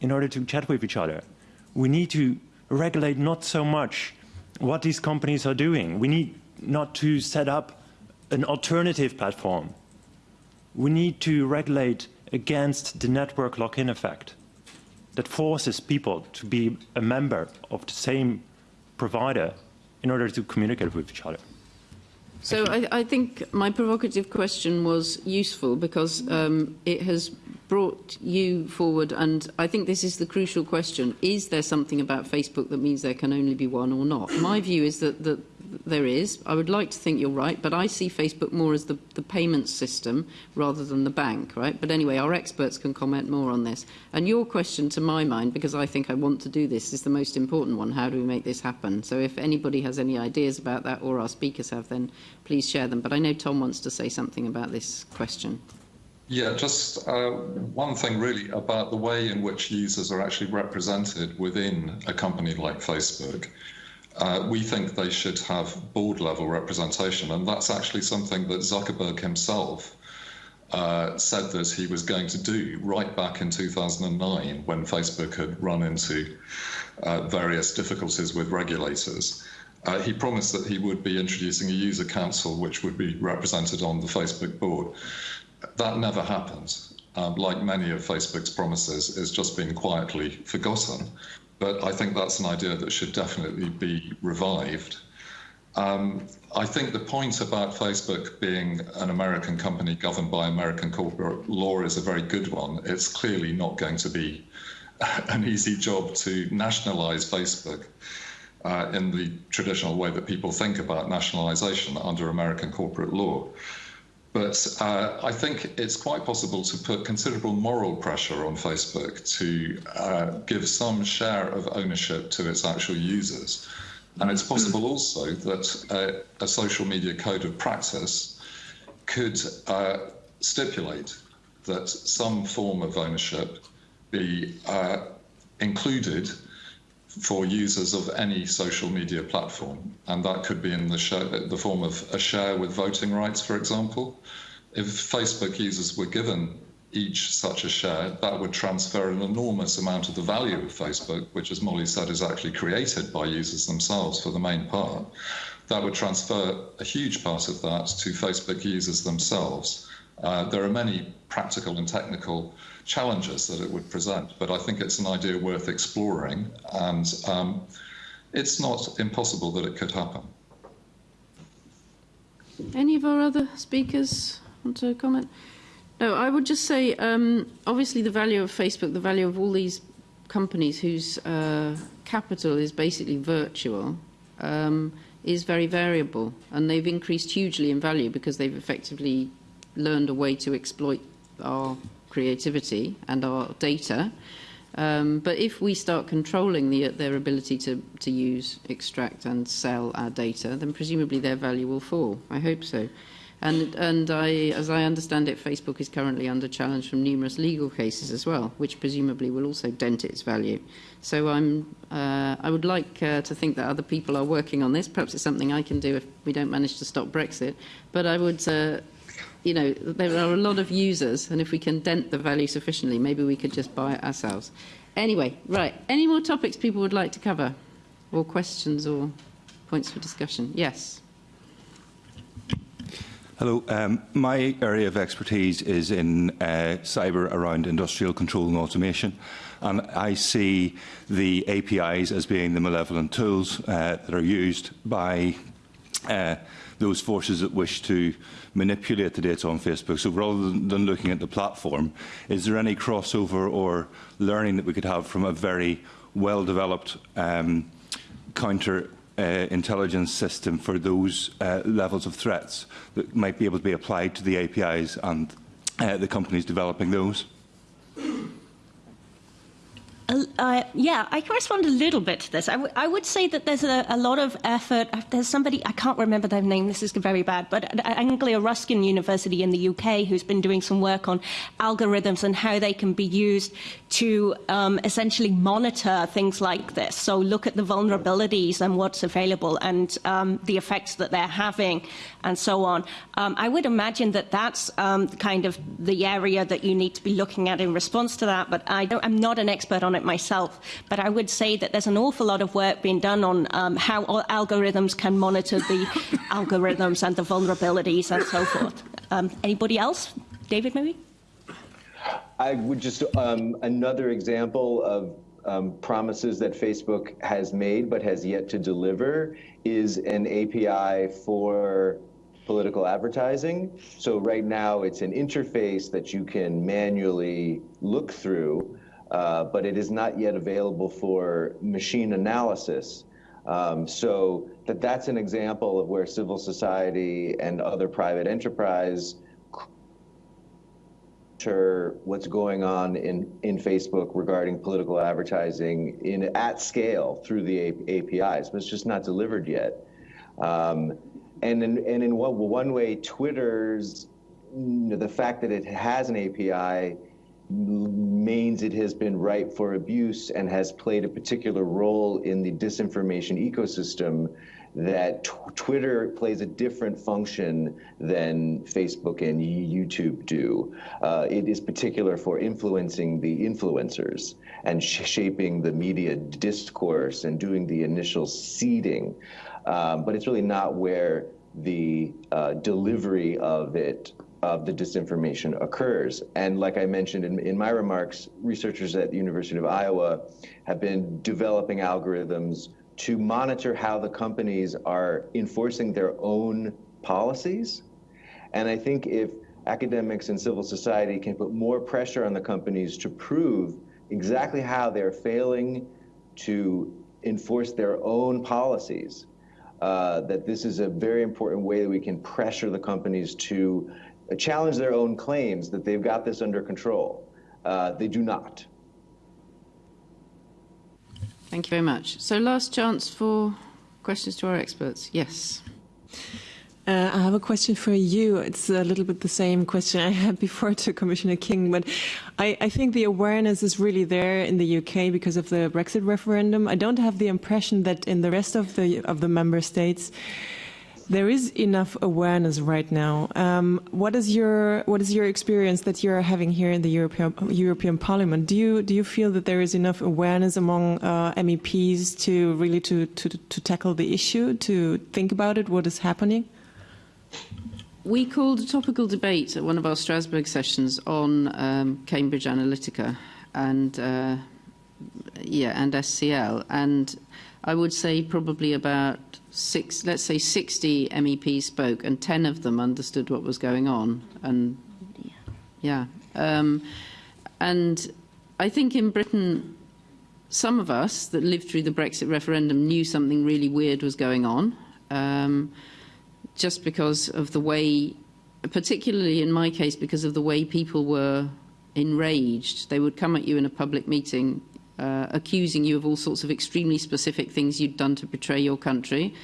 in order to chat with each other? We need to regulate not so much what these companies are doing. We need not to set up an alternative platform. We need to regulate against the network lock-in effect that forces people to be a member of the same provider in order to communicate with each other. So I, I think my provocative question was useful because um, it has brought you forward, and I think this is the crucial question. Is there something about Facebook that means there can only be one or not? My view is that, that there is. I would like to think you're right, but I see Facebook more as the, the payment system rather than the bank, right? But anyway, our experts can comment more on this. And your question, to my mind, because I think I want to do this, is the most important one. How do we make this happen? So if anybody has any ideas about that, or our speakers have, then please share them. But I know Tom wants to say something about this question. Yeah, just uh, one thing really about the way in which users are actually represented within a company like Facebook. Uh, we think they should have board level representation, and that's actually something that Zuckerberg himself uh, said that he was going to do right back in 2009 when Facebook had run into uh, various difficulties with regulators. Uh, he promised that he would be introducing a user council which would be represented on the Facebook board. That never happened. Um, like many of Facebook's promises, it's just been quietly forgotten but I think that's an idea that should definitely be revived. Um, I think the point about Facebook being an American company governed by American corporate law is a very good one. It's clearly not going to be an easy job to nationalize Facebook uh, in the traditional way that people think about nationalization under American corporate law. But uh, I think it's quite possible to put considerable moral pressure on Facebook to uh, give some share of ownership to its actual users. And it's possible also that uh, a social media code of practice could uh, stipulate that some form of ownership be uh, included for users of any social media platform, and that could be in the, share, the form of a share with voting rights, for example. If Facebook users were given each such a share, that would transfer an enormous amount of the value of Facebook, which, as Molly said, is actually created by users themselves for the main part. That would transfer a huge part of that to Facebook users themselves. Uh, there are many practical and technical challenges that it would present, but I think it's an idea worth exploring, and um, it's not impossible that it could happen. Any of our other speakers want to comment? No, I would just say, um, obviously, the value of Facebook, the value of all these companies whose uh, capital is basically virtual, um, is very variable, and they've increased hugely in value because they've effectively learned a way to exploit our creativity and our data. Um, but if we start controlling the, their ability to, to use, extract and sell our data, then presumably their value will fall. I hope so. And, and I, as I understand it, Facebook is currently under challenge from numerous legal cases as well, which presumably will also dent its value. So I'm, uh, I would like uh, to think that other people are working on this. Perhaps it's something I can do if we don't manage to stop Brexit. But I would uh, you know, there are a lot of users, and if we can dent the value sufficiently, maybe we could just buy it ourselves. Anyway, right. Any more topics people would like to cover? Or questions or points for discussion? Yes. Hello. Um, my area of expertise is in uh, cyber around industrial control and automation. And I see the APIs as being the malevolent tools uh, that are used by uh, those forces that wish to manipulate the data on Facebook. So rather than looking at the platform, is there any crossover or learning that we could have from a very well-developed um, counter uh, intelligence system for those uh, levels of threats that might be able to be applied to the APIs and uh, the companies developing those? Uh, yeah, I can respond a little bit to this. I, would say that there's a, a, lot of effort. There's somebody, I can't remember their name, this is very bad, but Anglia Ruskin University in the UK who's been doing some work on algorithms and how they can be used to um, essentially monitor things like this. So look at the vulnerabilities and what's available and um, the effects that they're having and so on. Um, I would imagine that that's um, kind of the area that you need to be looking at in response to that, but I I'm not an expert on it myself. But I would say that there's an awful lot of work being done on um, how algorithms can monitor the algorithms and the vulnerabilities and so forth. Um, anybody else? David, maybe? I would just, um, another example of um, promises that Facebook has made but has yet to deliver is an API for political advertising. So right now it's an interface that you can manually look through, uh, but it is not yet available for machine analysis. Um, so that that's an example of where civil society and other private enterprise what's going on in, in Facebook regarding political advertising in at scale through the APIs, but it's just not delivered yet. Um, and in, and in one, one way, Twitter's you know, the fact that it has an API means it has been ripe for abuse and has played a particular role in the disinformation ecosystem that Twitter plays a different function than Facebook and YouTube do. Uh, it is particular for influencing the influencers and sh shaping the media discourse and doing the initial seeding. Um, but it's really not where the uh, delivery of it of the disinformation occurs. And like I mentioned in, in my remarks, researchers at the University of Iowa have been developing algorithms to monitor how the companies are enforcing their own policies. And I think if academics and civil society can put more pressure on the companies to prove exactly how they're failing to enforce their own policies, uh, that this is a very important way that we can pressure the companies to challenge their own claims that they've got this under control. Uh, they do not. Thank you very much. So last chance for questions to our experts. Yes. Uh, I have a question for you. It's a little bit the same question I had before to Commissioner King, but I, I, think the awareness is really there in the UK because of the Brexit referendum. I don't have the impression that in the rest of the of the member states there is enough awareness right now. Um, what is your what is your experience that you're having here in the European European Parliament? Do you do you feel that there is enough awareness among uh, MEPs to really to, to to tackle the issue, to think about it, what is happening? We called a topical debate at one of our Strasbourg sessions on um, Cambridge Analytica and uh, yeah and SCL and I would say probably about six, let's say 60 MEPs spoke and 10 of them understood what was going on. And yeah. Um, and I think in Britain, some of us that lived through the Brexit referendum knew something really weird was going on, um, just because of the way, particularly in my case, because of the way people were enraged. They would come at you in a public meeting uh, accusing you of all sorts of extremely specific things you'd done to betray your country.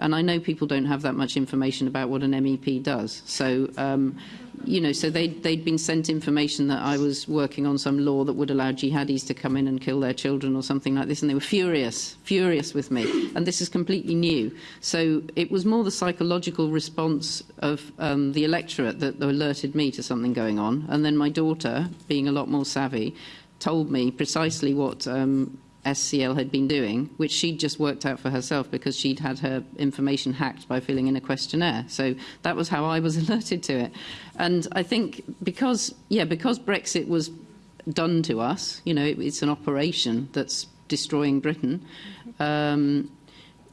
And I know people don't have that much information about what an MEP does. So, um, you know, so they'd, they'd been sent information that I was working on some law that would allow jihadis to come in and kill their children or something like this. And they were furious, furious with me. And this is completely new. So it was more the psychological response of um, the electorate that alerted me to something going on. And then my daughter, being a lot more savvy, told me precisely what um, SCL had been doing, which she'd just worked out for herself because she'd had her information hacked by filling in a questionnaire. So that was how I was alerted to it. And I think because, yeah, because Brexit was done to us, you know, it, it's an operation that's destroying Britain, um,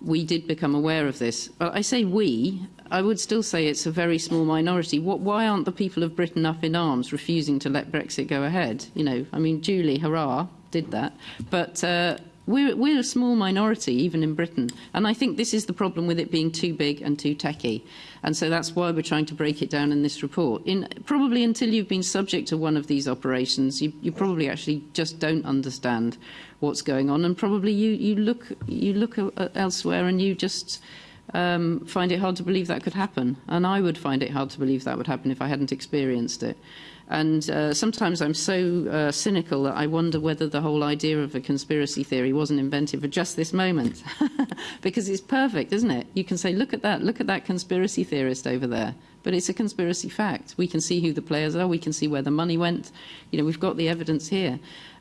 we did become aware of this. But I say we, I would still say it's a very small minority. What, why aren't the people of Britain up in arms refusing to let Brexit go ahead? You know, I mean, Julie, hurrah, did that. But uh, we're, we're a small minority, even in Britain. And I think this is the problem with it being too big and too techy. And so that's why we're trying to break it down in this report. In, probably until you've been subject to one of these operations, you, you probably actually just don't understand what's going on. And probably you, you, look, you look elsewhere and you just... um, find it hard to believe that could happen. And I would find it hard to believe that would happen if I hadn't experienced it. And uh, sometimes I'm so uh, cynical that I wonder whether the whole idea of a conspiracy theory wasn't invented for just this moment. because it's perfect, isn't it? You can say, look at that, look at that conspiracy theorist over there. But it's a conspiracy fact. We can see who the players are, we can see where the money went. You know, we've got the evidence here.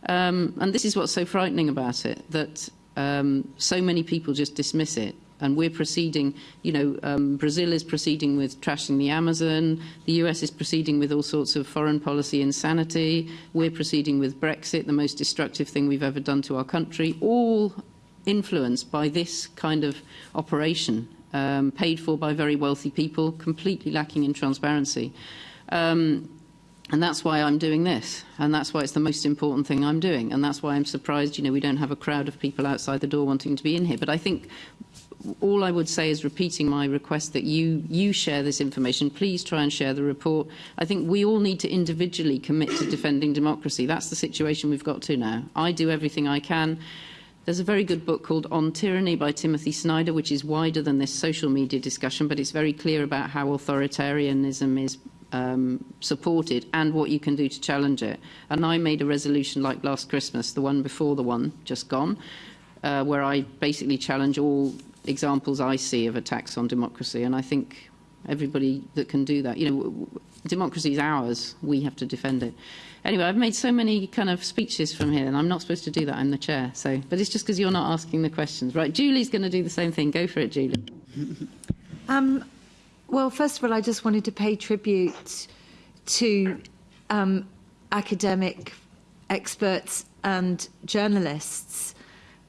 Um, and this is what's so frightening about it, that um, so many people just dismiss it and we're proceeding, you know, um, Brazil is proceeding with trashing the Amazon, the US is proceeding with all sorts of foreign policy insanity, we're proceeding with Brexit, the most destructive thing we've ever done to our country, all influenced by this kind of operation, um, paid for by very wealthy people, completely lacking in transparency. Um, And that's why I'm doing this. And that's why it's the most important thing I'm doing. And that's why I'm surprised, you know, we don't have a crowd of people outside the door wanting to be in here. But I think all I would say is repeating my request that you, you share this information. Please try and share the report. I think we all need to individually commit to defending democracy. That's the situation we've got to now. I do everything I can. There's a very good book called On Tyranny by Timothy Snyder, which is wider than this social media discussion, but it's very clear about how authoritarianism is um, supported and what you can do to challenge it. And I made a resolution like last Christmas, the one before the one just gone, uh, where I basically challenge all examples I see of attacks on democracy, and I think everybody that can do that, you know, democracy is ours, we have to defend it. Anyway, I've made so many kind of speeches from here, and I'm not supposed to do that, I'm the chair, so, but it's just because you're not asking the questions. Right, Julie's going to do the same thing. Go for it, Julie. um, well, first of all, I just wanted to pay tribute to um, academic experts and journalists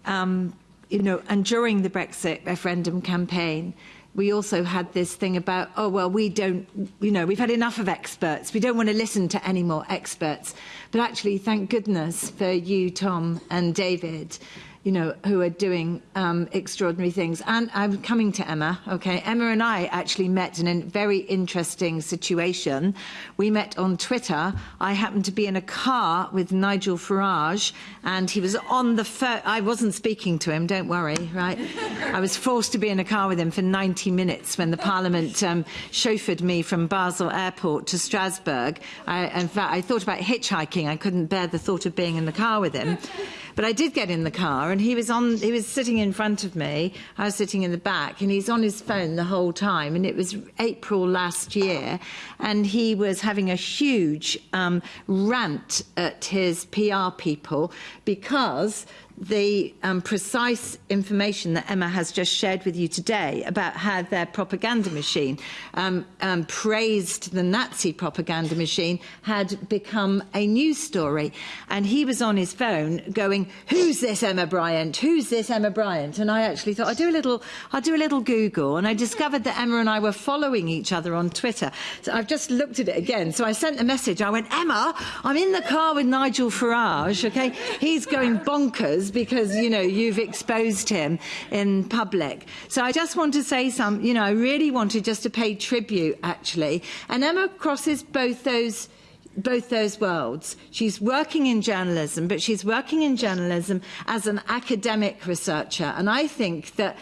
um, you know, and during the Brexit referendum campaign, we also had this thing about, oh, well, we don't, you know, we've had enough of experts. We don't want to listen to any more experts. But actually, thank goodness for you, Tom and David, you know, who are doing um, extraordinary things. And I'm coming to Emma, okay? Emma and I actually met in a very interesting situation. We met on Twitter. I happened to be in a car with Nigel Farage, and he was on the phone. I wasn't speaking to him, don't worry, right? I was forced to be in a car with him for 90 minutes when the Parliament um, chauffeured me from Basel Airport to Strasbourg. I, in fact, I thought about hitchhiking. I couldn't bear the thought of being in the car with him. But I did get in the car, and he was on. He was sitting in front of me. I was sitting in the back, and he's on his phone the whole time. And it was April last year, and he was having a huge um, rant at his PR people because the um, precise information that Emma has just shared with you today about how their propaganda machine um, um, praised the Nazi propaganda machine had become a news story. And he was on his phone going, who's this Emma Bryant? Who's this Emma Bryant? And I actually thought, I'll do a little, I'll do a little Google. And I discovered that Emma and I were following each other on Twitter. So I've just looked at it again. So I sent a message. I went, Emma, I'm in the car with Nigel Farage, okay? He's going bonkers because, you know, you've exposed him in public. So I just want to say some, you know, I really wanted just to pay tribute, actually. And Emma crosses both those both those worlds. She's working in journalism, but she's working in journalism as an academic researcher. And I think that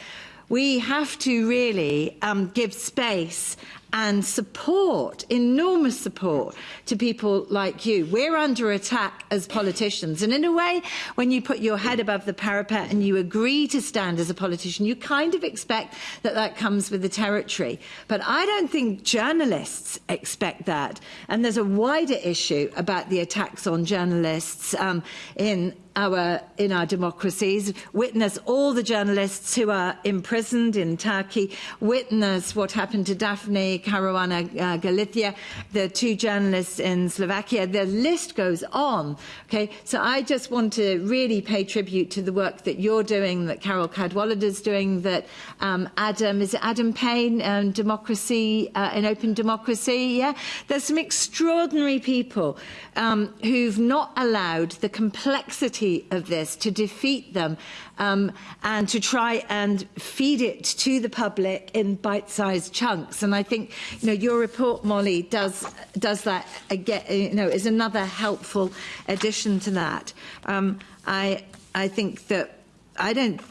we have to really um, give space and support, enormous support to people like you. We're under attack as politicians. And in a way, when you put your head above the parapet and you agree to stand as a politician, you kind of expect that that comes with the territory. But I don't think journalists expect that. And there's a wider issue about the attacks on journalists um, in our, in our democracies, witness all the journalists who are imprisoned in Turkey, witness what happened to Daphne Caruana uh, Galizia, the two journalists in Slovakia. The list goes on. Okay, so I just want to really pay tribute to the work that you're doing, that Carole Cadwalladr is doing, that um, Adam, is it Adam Payne, um, Democracy, uh, in Open Democracy? Yeah, there's some extraordinary people um, who've not allowed the complexity reality of this, to defeat them, um, and to try and feed it to the public in bite-sized chunks. And I think, you know, your report, Molly, does does that again. You know, is another helpful addition to that. Um, I I think that I don't.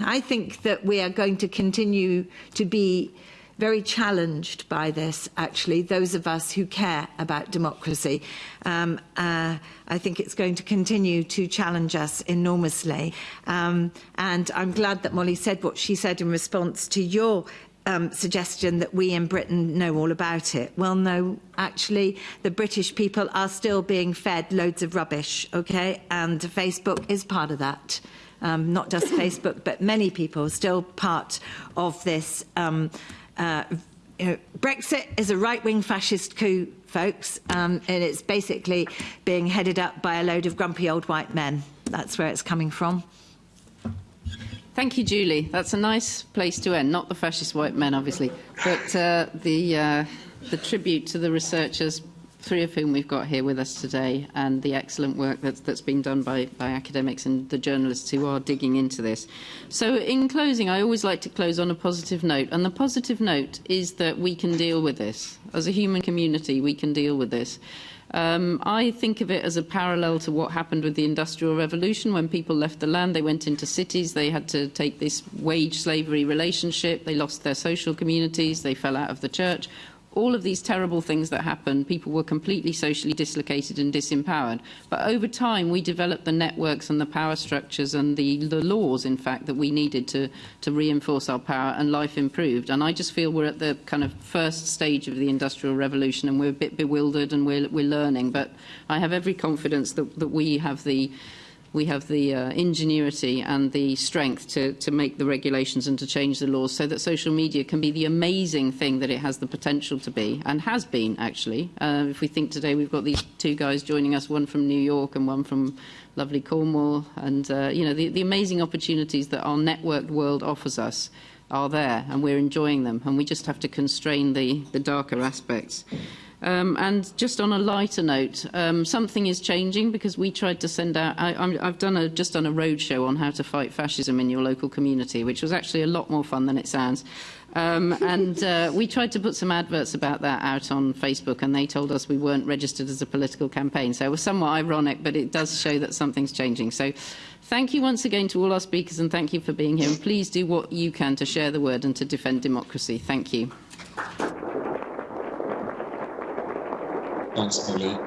I think that we are going to continue to be very challenged by this, actually, those of us who care about democracy. Um, uh, I think it's going to continue to challenge us enormously. Um, and I'm glad that Molly said what she said in response to your um, suggestion that we in Britain know all about it. Well, no, actually, the British people are still being fed loads of rubbish, okay? And Facebook is part of that. Um, not just Facebook, but many people still part of this um, Uh, you know, Brexit is a right-wing fascist coup, folks, um, and it's basically being headed up by a load of grumpy old white men. That's where it's coming from. Thank you, Julie. That's a nice place to end. Not the fascist white men, obviously, but uh, the, uh, the tribute to the researchers three of whom we've got here with us today, and the excellent work that's, that's been done by, by academics and the journalists who are digging into this. So in closing, I always like to close on a positive note, and the positive note is that we can deal with this. As a human community, we can deal with this. Um, I think of it as a parallel to what happened with the Industrial Revolution. When people left the land, they went into cities, they had to take this wage slavery relationship, they lost their social communities, they fell out of the church all of these terrible things that happened, people were completely socially dislocated and disempowered. But over time, we developed the networks and the power structures and the, the laws, in fact, that we needed to, to reinforce our power, and life improved. And I just feel we're at the kind of first stage of the Industrial Revolution, and we're a bit bewildered and we're, we're learning. But I have every confidence that, that we have the we have the uh, ingenuity and the strength to, to make the regulations and to change the laws so that social media can be the amazing thing that it has the potential to be and has been, actually. Uh, if we think today we've got these two guys joining us, one from New York and one from lovely Cornwall, and, uh, you know, the, the amazing opportunities that our networked world offers us are there and we're enjoying them and we just have to constrain the, the darker aspects. Um, and just on a lighter note, um, something is changing because we tried to send out, I, I've done a, just done a roadshow on how to fight fascism in your local community, which was actually a lot more fun than it sounds. Um, and uh, we tried to put some adverts about that out on Facebook, and they told us we weren't registered as a political campaign. So it was somewhat ironic, but it does show that something's changing. So thank you once again to all our speakers, and thank you for being here. And please do what you can to share the word and to defend democracy. Thank you. Molly.